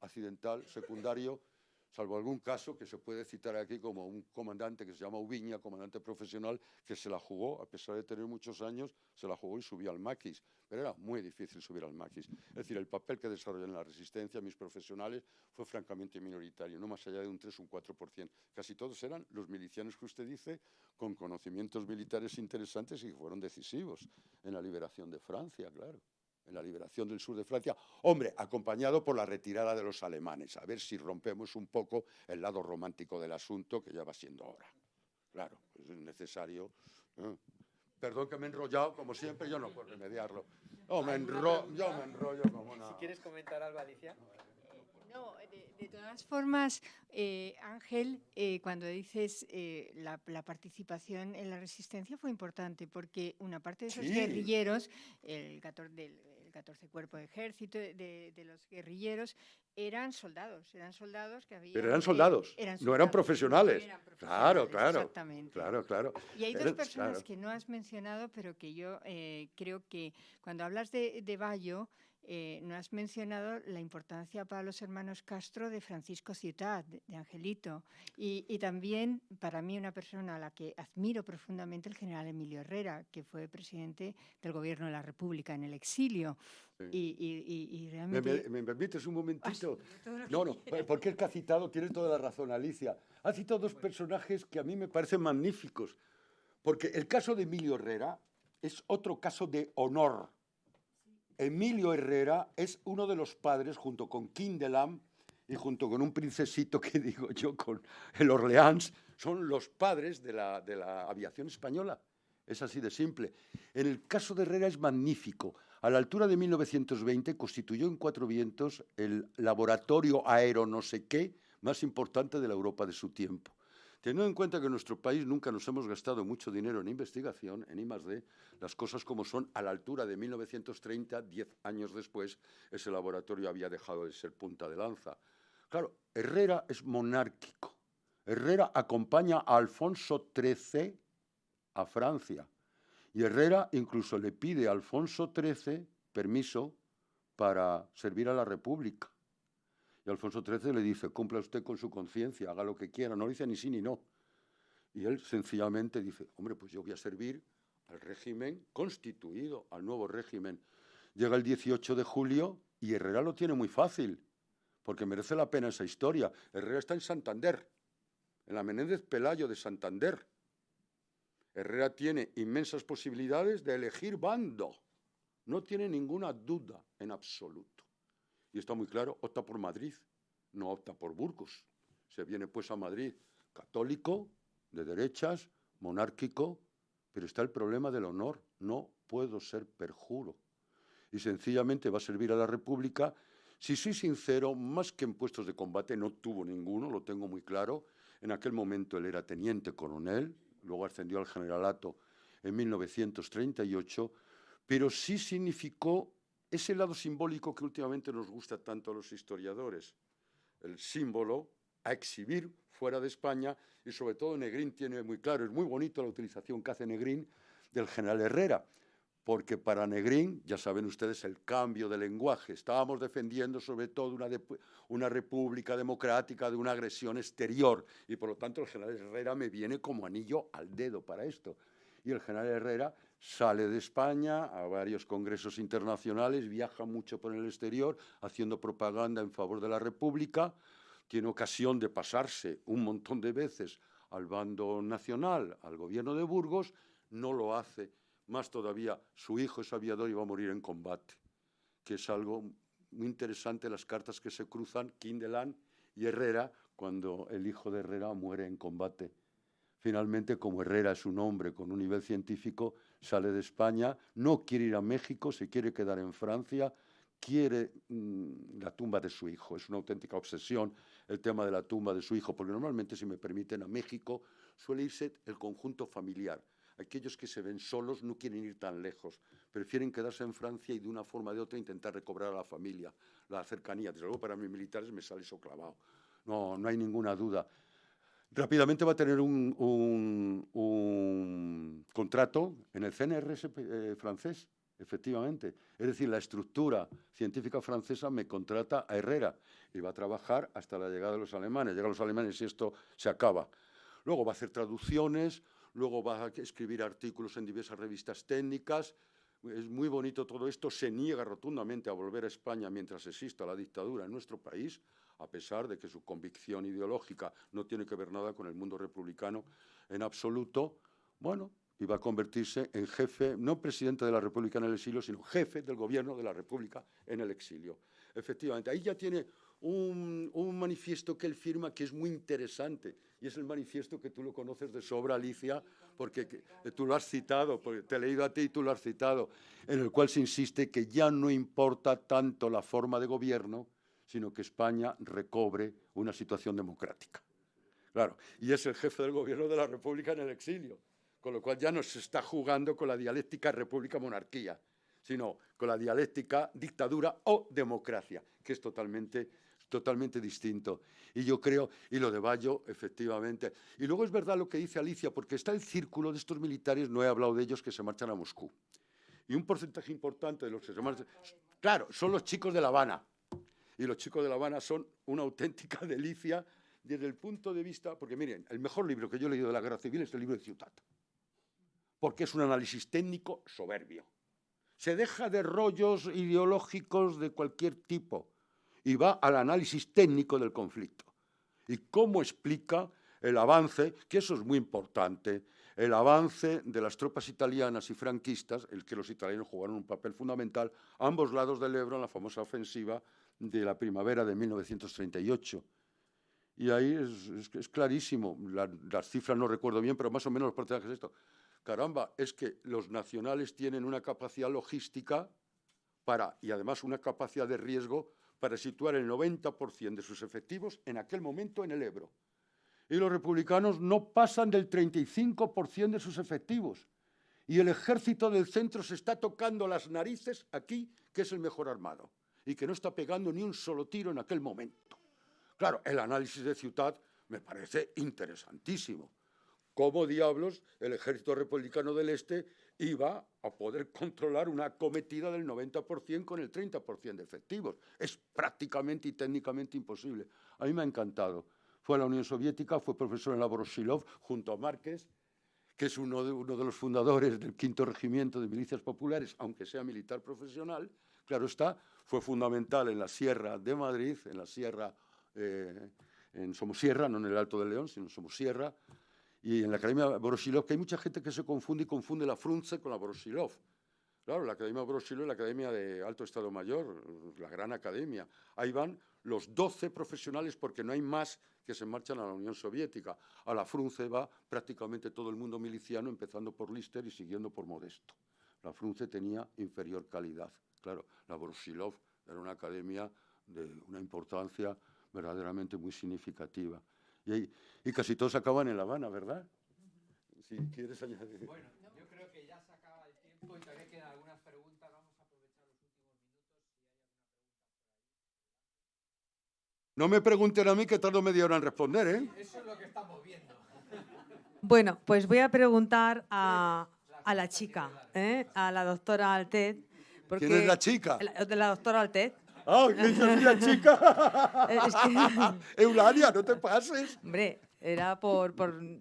accidental, secundario, salvo algún caso que se puede citar aquí como un comandante que se llama Ubiña, comandante profesional, que se la jugó, a pesar de tener muchos años, se la jugó y subió al maquis. Pero era muy difícil subir al maquis. Es decir, el papel que desarrolló en la resistencia mis profesionales fue francamente minoritario, no más allá de un 3 o un 4%. Casi todos eran los milicianos que usted dice, con conocimientos militares interesantes y que fueron decisivos en la liberación de Francia, claro en la liberación del sur de Francia, hombre, acompañado por la retirada de los alemanes, a ver si rompemos un poco el lado romántico del asunto, que ya va siendo hora. Claro, es necesario. Perdón que me he enrollado, como siempre, yo no puedo remediarlo. yo me enrollo como una... Si quieres comentar algo, Alicia. No, de, todas formas, eh, Ángel, eh, cuando dices eh, la, participación en la resistencia fue importante, porque una parte de esos guerrilleros, el 14 del el 14 Cuerpo de Ejército, de, los guerrilleros, eran soldados, eran soldados que habían... Pero eran soldados, no eran profesionales. Claro, claro. Exactamente. Claro, claro. Y hay dos personas que no has mencionado, pero que yo eh, creo que cuando hablas de, de Bayo, eh, no has mencionado la importancia para los hermanos Castro de Francisco Ciutat, de, Angelito, y, también para mí una persona a la que admiro profundamente, el general Emilio Herrera, que fue presidente del gobierno de la República en el exilio. Y, realmente... ¿Me, permites un momentito? no, no, porque el que ha citado tiene toda la razón, Alicia. Ha citado dos personajes que a mí me parecen magníficos, porque el caso de Emilio Herrera es otro caso de honor Emilio Herrera es uno de los padres, junto con Kindelam y junto con un princesito que *laughs* digo yo, con el Orleans, son los padres de la, de la aviación española. Es así de simple. En el caso de Herrera es magnífico. A la altura de 1920 constituyó en Cuatro Vientos el laboratorio aero no sé qué más importante de la Europa de su tiempo. Teniendo en cuenta que en nuestro país nunca nos hemos gastado mucho dinero en investigación, en I+.D., las cosas como son, a la altura de 1930, diez años después, ese laboratorio había dejado de ser punta de lanza. Claro, Herrera es monárquico. Herrera acompaña a Alfonso XIII a Francia. Y Herrera incluso le pide a Alfonso XIII permiso para servir a la República. Y Alfonso XIII le dice, cumpla usted con su conciencia, haga lo que quiera, no dice ni sí ni no. Y él sencillamente dice, hombre, pues yo voy a servir al régimen constituido, al nuevo régimen. Llega el 18 de julio y Herrera lo tiene muy fácil, porque merece la pena esa historia. Herrera está en Santander, en la Menéndez Pelayo de Santander. Herrera tiene inmensas posibilidades de elegir bando. No tiene ninguna duda en absoluto y está muy claro, opta por Madrid, no opta por Burgos. Se viene pues a Madrid católico, de derechas, monárquico, pero está el problema del honor. No puedo ser perjuro. Y sencillamente va a servir a la República. Si soy sincero, más que en puestos de combate, no tuvo ninguno, lo tengo muy claro. En aquel momento él era teniente coronel, luego ascendió al generalato en 1938, pero sí significó ese lado simbólico que últimamente nos gusta tanto a los historiadores, el símbolo a exhibir fuera de España y sobre todo Negrín tiene muy claro, es muy bonito la utilización que hace Negrín del general Herrera, porque para Negrín, ya saben ustedes, el cambio de lenguaje. Estábamos defendiendo sobre todo una, una república democrática de una agresión exterior y por lo tanto el general Herrera me viene como anillo al dedo para esto. Y el general Herrera sale de España a varios congresos internacionales, viaja mucho por el exterior haciendo propaganda en favor de la República, tiene ocasión de pasarse un montón de veces al bando nacional, al gobierno de Burgos, no lo hace. Más todavía, su hijo es aviador y va a morir en combate, que es algo muy interesante las cartas que se cruzan, Kindelan y Herrera, cuando el hijo de Herrera muere en combate. Finalmente, como Herrera es un hombre con un nivel científico, sale de España, no quiere ir a México, se quiere quedar en Francia, quiere mm, la tumba de su hijo. Es una auténtica obsesión el tema de la tumba de su hijo, porque normalmente, si me permiten, a México suele irse el conjunto familiar. Aquellos que se ven solos no quieren ir tan lejos, prefieren quedarse en Francia y de una forma o de otra intentar recobrar a la familia, la cercanía. Desde luego para mis militares me sale eso clavado. No, no hay ninguna duda rápidamente va a tener un, contrato en el CNRS eh, francés, efectivamente. Es decir, la estructura científica francesa me contrata a Herrera y va a trabajar hasta la llegada de los alemanes. Llegan los alemanes y esto se acaba. Luego va a hacer traducciones, luego va a escribir artículos en diversas revistas técnicas. Es muy bonito todo esto. Se niega rotundamente a volver a España mientras exista la dictadura en nuestro país a pesar de que su convicción ideológica no tiene que ver nada con el mundo republicano en absoluto, bueno, iba a convertirse en jefe, no presidente de la República en el exilio, sino jefe del gobierno de la República en el exilio. Efectivamente, ahí ya tiene un, manifiesto que él firma que es muy interesante, y es el manifiesto que tú lo conoces de sobra, Alicia, porque tú lo has citado, porque te he leído a ti y tú lo has citado, en el cual se insiste que ya no importa tanto la forma de gobierno, sino que España recobre una situación democrática. Claro, y es el jefe del gobierno de la República en el exilio, con lo cual ya no se está jugando con la dialéctica república-monarquía, sino con la dialéctica dictadura o democracia, que es totalmente, totalmente distinto. Y yo creo, y lo de Bayo, efectivamente. Y luego es verdad lo que dice Alicia, porque está el círculo de estos militares, no he hablado de ellos, que se marchan a Moscú. Y un porcentaje importante de los que se marchan, claro, son los chicos de La Habana. Y los chicos de La Habana son una auténtica *laughs* delicia desde el punto de vista, porque miren, el mejor libro que yo he leído de la guerra civil es el libro de Ciutat, porque es un análisis técnico soberbio. Se deja de rollos ideológicos de cualquier tipo y va al análisis técnico del conflicto. Y cómo explica el avance, que eso es muy importante, el avance de las tropas italianas y franquistas, el que los italianos jugaron un papel fundamental a ambos lados del Ebro en la famosa ofensiva de la primavera de 1938. Y ahí es, clarísimo, las cifras no recuerdo bien, pero más o menos los porcentajes es esto. Caramba, es que los nacionales tienen una capacidad logística para, y además una capacidad de riesgo para situar el 90% de sus efectivos en aquel momento en el Ebro. Y los republicanos no pasan del 35% de sus efectivos. Y el ejército del centro se está tocando las narices aquí, que es el mejor armado, y que no está pegando ni un solo tiro en aquel momento. Claro, el análisis de Ciudad me parece interesantísimo. ¿Cómo diablos el ejército republicano del Este iba a poder controlar una acometida del 90% con el 30% de efectivos? Es prácticamente y técnicamente imposible. A mí me ha encantado. Fue a la Unión Soviética, fue profesor en la Voroshilov junto a Márquez, que es uno de, uno de los fundadores del quinto regimiento de milicias populares, aunque sea militar profesional. Claro está, fue fundamental en la Sierra de Madrid, en la Sierra, eh, en Somosierra, no en el Alto de León, sino en Somosierra, y en la Academia Borosilov, que hay mucha gente que se confunde y confunde la Frunze con la Borosilov. Claro, la Academia Borosilov es la Academia de Alto Estado Mayor, la gran academia. Ahí van los 12 profesionales porque no hay más que se marchan a la Unión Soviética. A la Frunze va prácticamente todo el mundo miliciano, empezando por Lister y siguiendo por Modesto. La Frunze tenía inferior calidad. Claro, la Borosilov era una academia de una importancia verdaderamente muy significativa. Y, casi todos acaban en La Habana, ¿verdad? Si quieres añadir. Bueno, yo creo que ya se acaba el tiempo y todavía quedan algunas preguntas. Vamos a aprovechar los últimos minutos. No me pregunten a mí que tardo media hora en responder, ¿eh? Eso es lo que estamos viendo. Bueno, pues voy a preguntar a, a la chica, ¿eh? a la doctora Altet. ¿Quién es la chica? La, la doctora Altet. ¡Ah, qué *laughs* chica! *laughs* Eulalia, no te pases. Hombre, era por,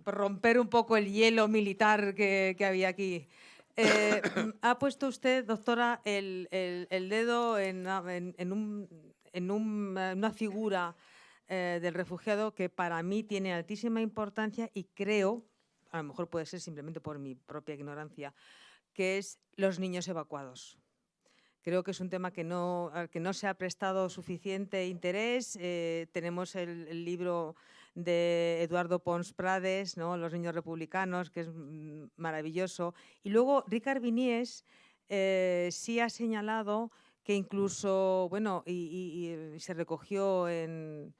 romper un poco el hielo militar que, había aquí. Eh, *coughs* ha puesto usted, doctora, el, dedo en, una figura eh, del refugiado que para mí tiene altísima importancia y creo, a lo mejor puede ser simplemente por mi propia ignorancia, que es los niños evacuados. Creo que es un tema que no, al que no se ha prestado suficiente interés. Eh, tenemos el, libro de Eduardo Pons Prades, ¿no? Los niños republicanos, que es maravilloso. Y luego Ricard Vinies eh, sí ha señalado que incluso, bueno, y, se recogió en,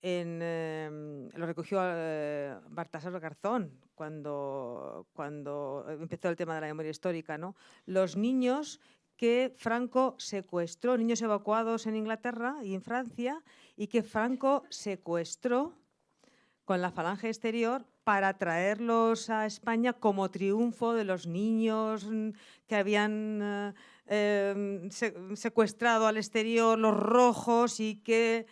em, lo recogió eh, Bartasar Garzón cuando, cuando empezó el tema de la memoria histórica, ¿no? Los niños que Franco secuestró niños evacuados en Inglaterra y en Francia y que Franco secuestró con la falange exterior para traerlos a España como triunfo de los niños que habían eh, em, secuestrado al exterior, los rojos, y que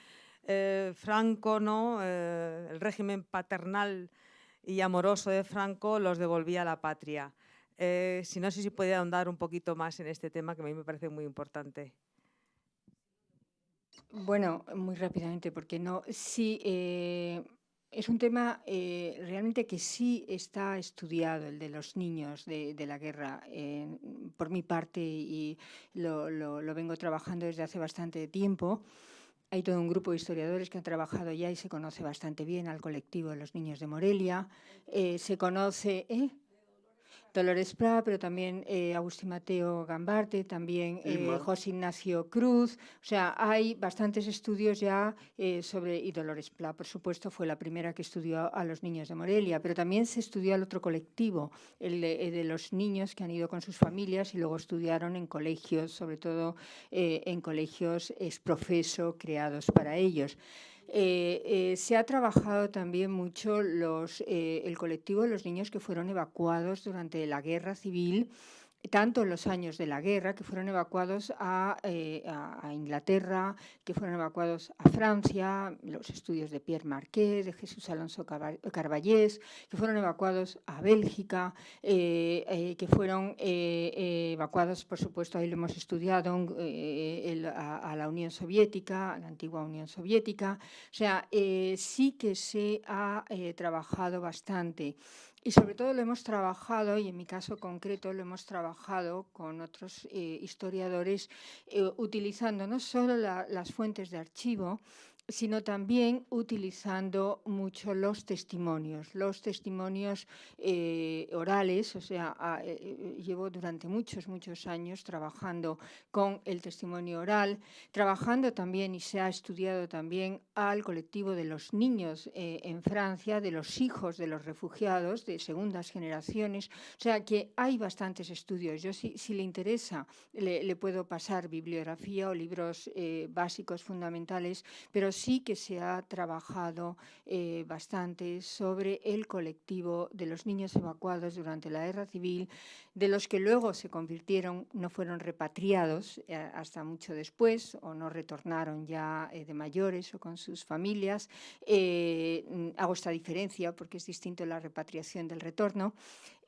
eh, Franco, ¿no? Eh, el régimen paternal y amoroso de Franco, los devolvía a la patria. Eh, si no sé si puede ahondar un poquito más en este tema que a mí me parece muy importante. Bueno, muy rápidamente, porque no, sí, eh, es un tema eh, realmente que sí está estudiado, el de los niños de, la guerra, por mi parte, y lo, lo, vengo trabajando desde hace bastante tiempo. Hay todo un grupo de historiadores que han trabajado ya y se conoce bastante bien al colectivo de los niños de Morelia. se conoce... Dolores Pla, pero también Agustín Mateo Gambarte, también José Ignacio Cruz. O sea, hay bastantes estudios ya sobre, y Dolores Pla, por supuesto, fue la primera que estudió a los niños de Morelia, pero también se estudió al otro colectivo, el de, los niños que han ido con sus familias y luego estudiaron en colegios, sobre todo en colegios es profeso creados para ellos. Eh, eh, se ha trabajado también mucho los, eh, el colectivo de los niños que fueron evacuados durante la guerra civil tanto en los años de la guerra, que fueron evacuados eh, a, Inglaterra, que fueron evacuados a Francia, los estudios de Pierre Marquet, de Jesús Alonso Carballés, que fueron evacuados a Bélgica, eh, eh, que fueron evacuados, por supuesto, ahí lo hemos estudiado, a, a, la Unión Soviética, a la antigua Unión Soviética. O sea, sí que se ha trabajado bastante. Y sobre todo lo hemos trabajado, y en mi caso concreto lo hemos trabajado con otros eh, historiadores, eh, utilizando no solo las fuentes de archivo, sino también utilizando mucho los testimonios, los testimonios eh, orales, o sea, eh, eh, llevo durante muchos, muchos años trabajando con el testimonio oral, trabajando también y se ha estudiado también al colectivo de los niños en Francia, de los hijos de los refugiados de segundas generaciones, o sea que hay bastantes estudios. Yo si, si le interesa le, le, puedo pasar bibliografía o libros básicos fundamentales, pero sí que se ha trabajado eh, bastante sobre el colectivo de los niños evacuados durante la guerra civil, de los que luego se convirtieron, no fueron repatriados eh, hasta mucho después o no retornaron ya eh, de mayores o con sus familias. hago esta diferencia porque es distinto la repatriación del retorno.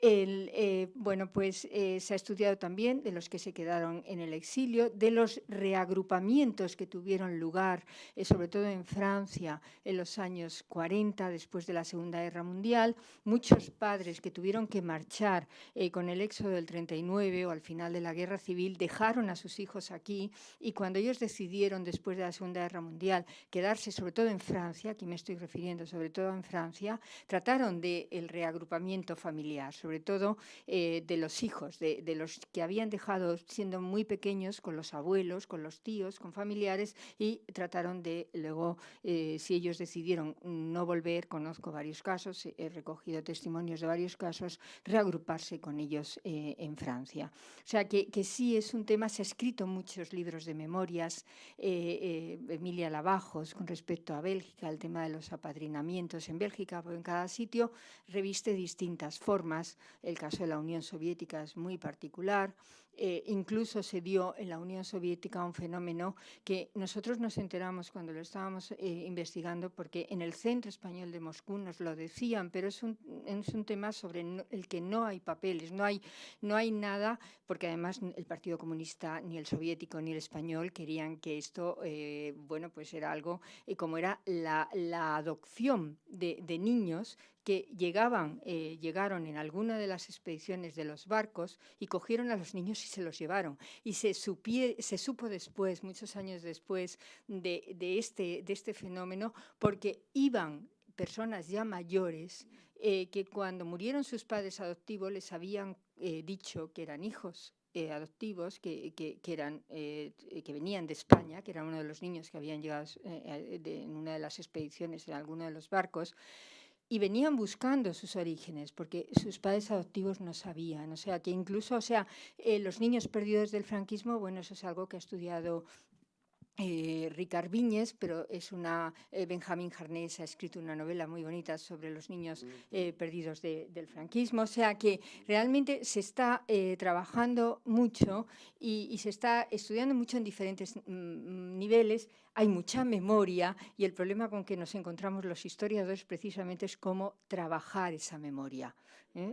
El, eh, bueno, pues eh, se ha estudiado también de los que se quedaron en el exilio, de los reagrupamientos que tuvieron lugar, eh, sobre todo en Francia, en los años 40, después de la Segunda Guerra Mundial. Muchos padres que tuvieron que marchar con el éxodo del 39 o al final de la Guerra Civil dejaron a sus hijos aquí y cuando ellos decidieron, después de la Segunda Guerra Mundial, quedarse sobre todo en Francia, aquí me estoy refiriendo sobre todo en Francia, trataron del el reagrupamiento familiar sobre todo eh, de los hijos, de, los que habían dejado siendo muy pequeños con los abuelos, con los tíos, con familiares y trataron de luego, eh, si ellos decidieron no volver, conozco varios casos, he recogido testimonios de varios casos, reagruparse con ellos eh, en Francia. O sea que, que, sí es un tema, se ha escrito muchos libros de memorias, Emilia Lavajos con respecto a Bélgica, el tema de los apadrinamientos en Bélgica, en cada sitio reviste distintas formas el caso de la Unión Soviética es muy particular. Eh, incluso se dio en la Unión Soviética un fenómeno que nosotros nos enteramos cuando lo estábamos eh, investigando, porque en el Centro Español de Moscú nos lo decían, pero es un, es un tema sobre el que no hay papeles, no hay, no hay nada, porque además el Partido Comunista, ni el soviético ni el español querían que esto, eh, bueno, pues era algo como era la, la adopción de, de niños que llegaban, eh, llegaron en alguna de las expediciones de los barcos y cogieron a los niños y se los llevaron. Y se, se supo después, muchos años después, de, este, de este fenómeno, porque iban personas ya mayores eh, que cuando murieron sus padres adoptivos les habían eh, dicho que eran hijos adoptivos que, que, eran, que venían de España, que era uno de los niños que habían llegado en una de las expediciones en alguno de los barcos, y venían buscando sus orígenes, porque sus padres adoptivos no sabían. O sea, que incluso, o sea, eh, los niños perdidos del franquismo, bueno, eso es algo que ha estudiado eh, Ricard Viñes, pero es una eh, Benjamín Jarnés ha escrito una novela muy bonita sobre los niños eh, perdidos del franquismo, o sea que realmente se está trabajando mucho y, se está estudiando mucho en diferentes mm, niveles, hay mucha memoria y el problema con que nos encontramos los historiadores precisamente es cómo trabajar esa memoria.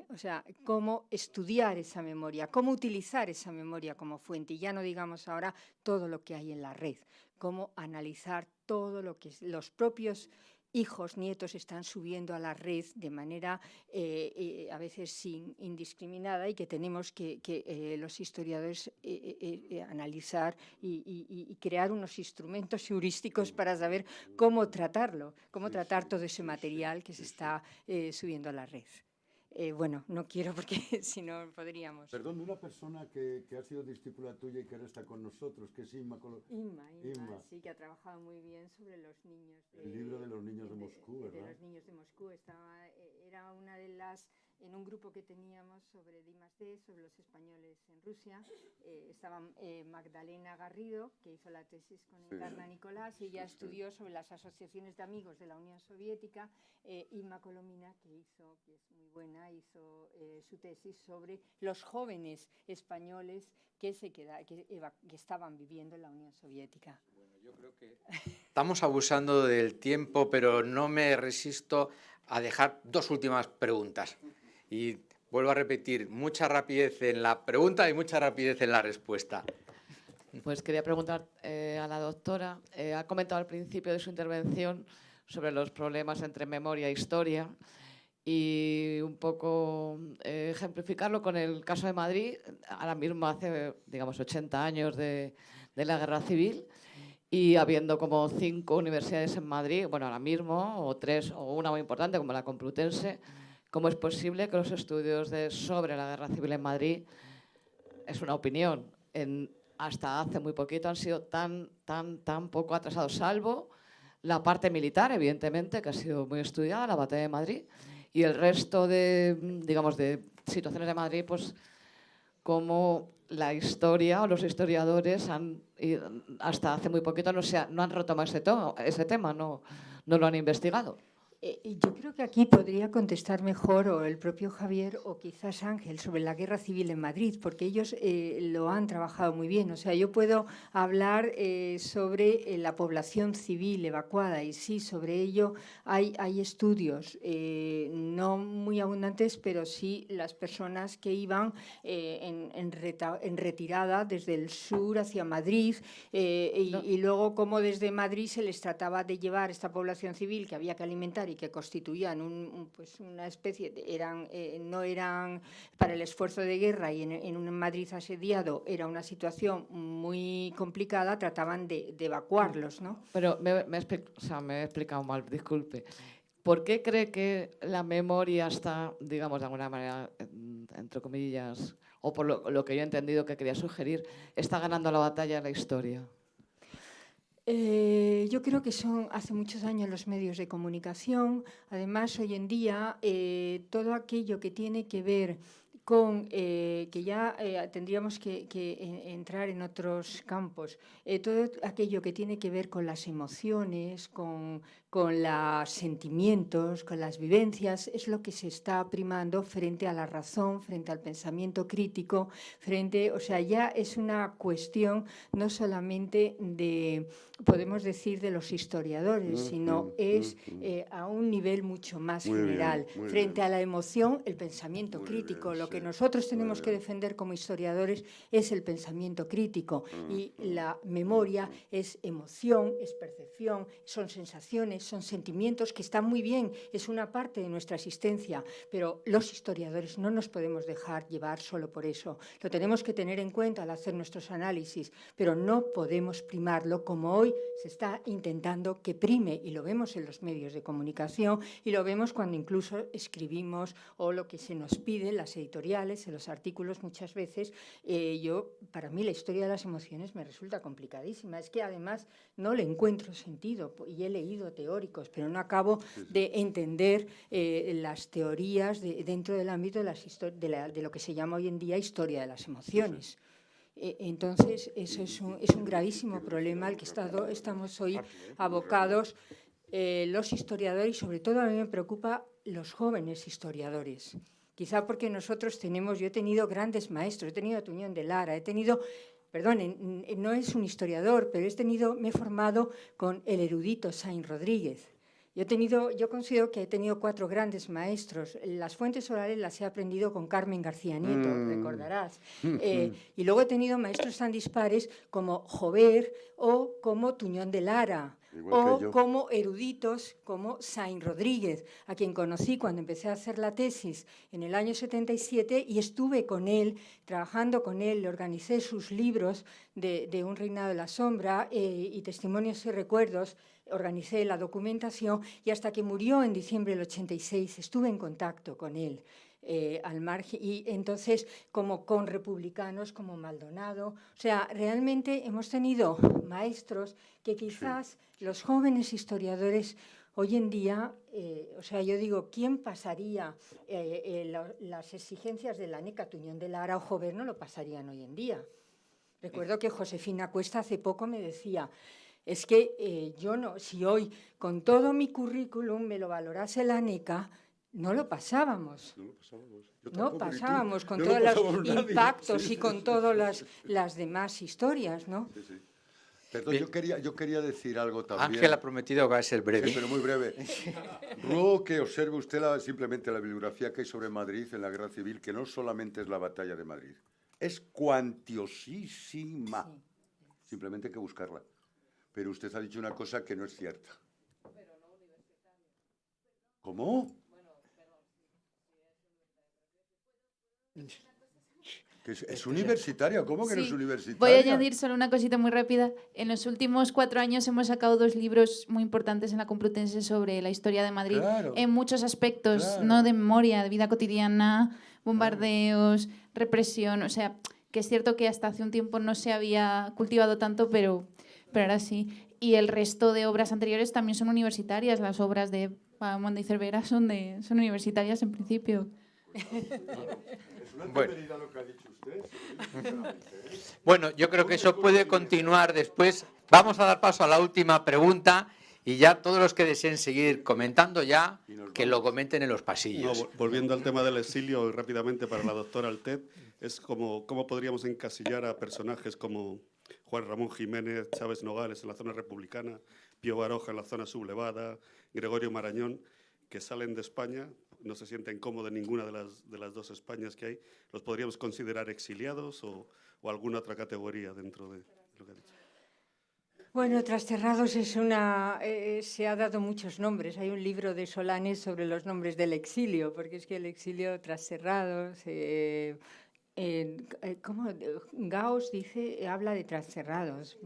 O sea, cómo estudiar esa memoria, cómo utilizar esa memoria como fuente. Y ya no digamos ahora todo lo que hay en la red, cómo analizar todo lo que los propios hijos, nietos están subiendo a la red de manera eh, eh, a veces sin, indiscriminada y que tenemos que, eh, los historiadores analizar y, crear unos instrumentos heurísticos para saber cómo tratarlo, cómo tratar todo ese material que se está subiendo a la red. Eh, bueno, no quiero porque *laughs* si no podríamos. Perdón, una persona que, que, ha sido discípula tuya y que ahora está con nosotros, que es Inma. Inma, Inma, sí, que ha trabajado muy bien sobre los niños. De, El libro de los niños de, de Moscú, ¿verdad? De los niños de Moscú. Estaba, eh, era una de las en un grupo que teníamos sobre D+D, sobre los españoles en Rusia. Eh, estaba eh, Magdalena Garrido, que hizo la tesis con Encarna Nicolás, y ella estudió sobre las asociaciones de amigos de la Unión Soviética. Eh, Inma Colomina, que hizo, que es muy buena, hizo eh, su tesis sobre los jóvenes españoles que, se queda, que, que estaban viviendo en la Unión Soviética. Bueno, yo creo que *laughs* estamos abusando del tiempo, pero no me resisto a dejar dos últimas preguntas. Y vuelvo a repetir, mucha rapidez en la pregunta y mucha rapidez en la respuesta. Pues quería preguntar eh, a la doctora, eh, ha comentado al principio de su intervención sobre los problemas entre memoria e historia y un poco eh, ejemplificarlo con el caso de Madrid, ahora mismo hace, digamos, 80 años de, de la Guerra Civil y habiendo como cinco universidades en Madrid, bueno, ahora mismo, o tres, o una muy importante como la Complutense, ¿Cómo es posible que los estudios sobre la guerra civil en Madrid, es una opinión, hasta hace muy poquito han sido tan, tan, tan poco atrasados, salvo la parte militar, evidentemente, que ha sido muy estudiada, la batalla de Madrid, y el resto de, digamos, de situaciones de Madrid, pues como la historia o los historiadores han, hasta hace muy poquito no, se no han retomado ese, ese tema, no, no lo han investigado. Eh, yo creo que aquí podría contestar mejor o el propio Javier o quizás Ángel sobre la guerra civil en Madrid, porque ellos eh, lo han trabajado muy bien. O sea, yo puedo hablar eh, sobre la población civil evacuada y sí, sobre ello hay, hay estudios, no muy abundantes, pero sí las personas que iban en, en, reta, en, retirada desde el sur hacia Madrid y, no. y luego cómo desde Madrid se les trataba de llevar esta población civil que había que alimentar y que constituían un, pues una especie, de, eran, eh, no eran para el esfuerzo de guerra y en, en, un Madrid asediado era una situación muy complicada, trataban de, evacuarlos, ¿no? Pero me, me, he explicado mal, disculpe. ¿Por qué cree que la memoria está, digamos, de alguna manera, entre comillas, o por lo, lo que yo he entendido que quería sugerir, está ganando la batalla de la historia? Eh, yo creo que son hace muchos años los medios de comunicación. Además, hoy en día, eh, todo aquello que tiene que ver con eh, que ya eh, tendríamos que, que, entrar en otros campos, eh, todo aquello que tiene que ver con las emociones, con, con los sentimientos, con las vivencias, es lo que se está primando frente a la razón, frente al pensamiento crítico, frente, o sea, ya es una cuestión no solamente de, podemos decir, de los historiadores, mm, sino mm, es mm, a un nivel mucho más general, bien, frente bien. a la emoción, el pensamiento muy crítico, bien, lo que nosotros tenemos que defender como historiadores es el pensamiento crítico y la memoria es emoción, es percepción, son sensaciones, son sentimientos que están muy bien, es una parte de nuestra existencia, pero los historiadores no nos podemos dejar llevar solo por eso. Lo tenemos que tener en cuenta al hacer nuestros análisis, pero no podemos primarlo como hoy se está intentando que prime y lo vemos en los medios de comunicación y lo vemos cuando incluso escribimos o lo que se nos pide las editoriales editoriales, en los artículos muchas veces, eh, yo, para mí la historia de las emociones me resulta complicadísima. Es que además no le encuentro sentido y he leído teóricos, pero no acabo de entender eh, las teorías de, dentro del ámbito de, las de, la, de, lo que se llama hoy en día historia de las emociones. Eh, entonces, eso es un, es un, gravísimo problema al que estado, estamos hoy abocados eh, los historiadores y sobre todo a mí me preocupa los jóvenes historiadores. Quizá porque nosotros tenemos, yo he tenido grandes maestros, he tenido a Tuñón de Lara, he tenido, perdón, no es un historiador, pero he tenido, me he formado con el erudito Sainz Rodríguez. Yo, he tenido, yo considero que he tenido cuatro grandes maestros. Las fuentes orales las he aprendido con Carmen García Nieto, mm. recordarás. *laughs* Mm, eh, y luego he tenido maestros tan dispares como Jover o como Tuñón de Lara. Igual o como eruditos como Sainz Rodríguez, a quien conocí cuando empecé a hacer la tesis en el año 77 y estuve con él, trabajando con él, le organicé sus libros de, de Un reinado de la sombra eh, y testimonios y recuerdos, organicé la documentación y hasta que murió en diciembre del 86 estuve en contacto con él. Eh, al margen, y entonces como con republicanos como Maldonado. O sea, realmente hemos tenido maestros que quizás los jóvenes historiadores hoy en día, eh, o sea, yo digo, ¿quién pasaría eh, las exigencias de la NECA Tuñón de Lara o Jover no lo pasarían hoy en día? Recuerdo que Josefina Cuesta hace poco me decía, es que yo no, si hoy con todo mi currículum me lo valorase la NECA, no lo pasábamos. No pasábamos. con todos los impactos y con todas las, las, demás historias, ¿no? Perdón, yo quería, yo quería decir algo también. Ángel ha prometido que va a ser breve. pero muy breve. *laughs* Ruego que observe usted la, simplemente la bibliografía que hay sobre Madrid en la Guerra Civil, que no solamente es la batalla de Madrid, es cuantiosísima. Simplemente hay que buscarla. Pero usted ha dicho una cosa que no es cierta. ¿Cómo? Es, universitaria, ¿cómo que no es universitaria? Voy a añadir solo una cosita muy rápida. En los últimos cuatro años hemos sacado dos libros muy importantes en la Complutense sobre la historia de Madrid, en muchos aspectos, no de memoria, de vida cotidiana, bombardeos, represión, o sea, que es cierto que hasta hace un tiempo no se había cultivado tanto, pero, pero ahora sí. Y el resto de obras anteriores también son universitarias, las obras de Pamón y Cervera son, de, son universitarias en principio. *laughs* Bueno. yo creo que eso puede continuar después. Vamos a dar paso a la última pregunta y ya todos los que deseen seguir comentando ya, que lo comenten en los pasillos. volviendo al tema del exilio, rápidamente para la doctora Altet, es como cómo podríamos encasillar a personajes como Juan Ramón Jiménez, Chávez Nogales en la zona republicana, Pío Baroja en la zona sublevada, Gregorio Marañón, que salen de España no se sienten cómodos en ninguna de las, de las dos Españas que hay, ¿los podríamos considerar exiliados o, o alguna otra categoría dentro de lo que ha dicho? Bueno, Trasterrados es una, eh, se ha dado muchos nombres. Hay un libro de Solanes sobre los nombres del exilio, porque es que el exilio Trasterrados, eh, eh, ¿cómo? Gauss dice, habla de Trasterrados.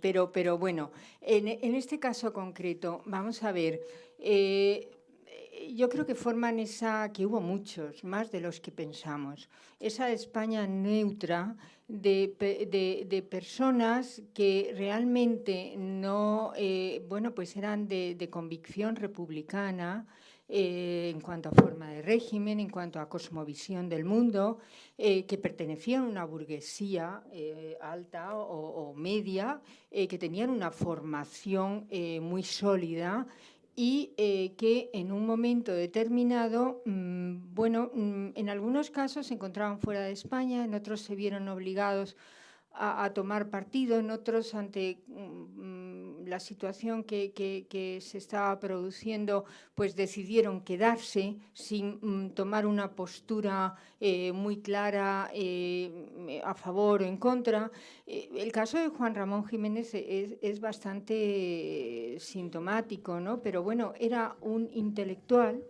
pero, pero bueno, en, en, este caso concreto, vamos a ver, yo creo que forman esa, que hubo muchos, más de los que pensamos, esa España neutra de, personas que realmente no, eh, bueno, pues eran de, convicción republicana, eh, en cuanto a forma de régimen, en cuanto a cosmovisión del mundo, eh, que pertenecían a una burguesía alta o, o media, que tenían una formación muy sólida y eh, que en un momento determinado, mm, bueno, mm, en algunos casos se encontraban fuera de España, en otros se vieron obligados a, tomar partido, en otros ante mm, la situación que, se estaba produciendo, pues decidieron quedarse sin mm, tomar una postura eh, muy clara eh, a favor o en contra. Eh, el caso de Juan Ramón Jiménez es, bastante sintomático, ¿no? pero bueno, era un intelectual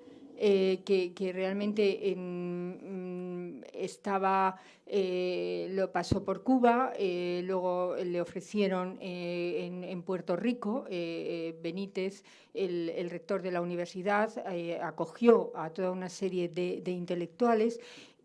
eh, que, realmente mm, estaba, eh, lo pasó por Cuba, eh, luego le ofrecieron en, Puerto Rico, Benítez, el, rector de la universidad, acogió a toda una serie de, de intelectuales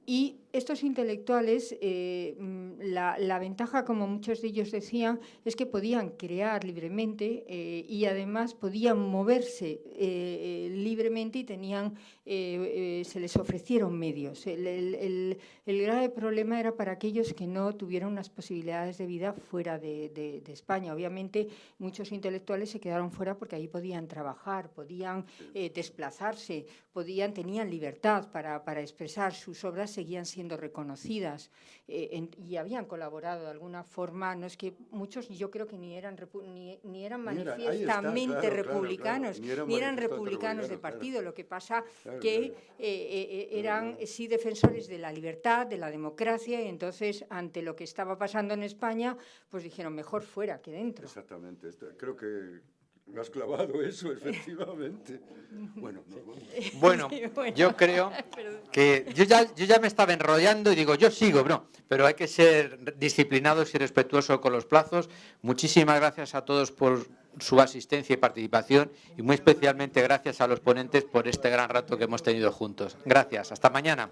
y estos intelectuales, eh, mm, la, ventaja, como muchos de ellos decían, es que podían crear libremente eh, y además podían moverse eh, libremente y tenían, se les ofrecieron medios. El, grave problema era para aquellos que no tuvieron unas posibilidades de vida fuera de, España. Obviamente muchos intelectuales se quedaron fuera porque allí podían trabajar, podían desplazarse, podían, tenían libertad para, para expresar sus obras seguían siendo reconocidas eh, y habían colaborado de alguna forma, no es que muchos yo creo que ni eran, ni, eran manifiestamente republicanos, ni, eran, republicanos de partido, lo que pasa que eh, eh, eran sí defensores de la libertad, de la democracia, y entonces ante lo que estaba pasando en España, pues dijeron mejor fuera que dentro. Exactamente, creo que me has clavado eso, efectivamente. Bueno, *laughs* bueno, yo creo *laughs* que yo ya, yo ya me estaba enrollando y digo, yo sigo, no, pero hay que ser disciplinados y respetuosos con los plazos. Muchísimas gracias a todos por su asistencia y participación y muy especialmente gracias a los ponentes por este gran rato que hemos tenido juntos. Gracias. Hasta mañana.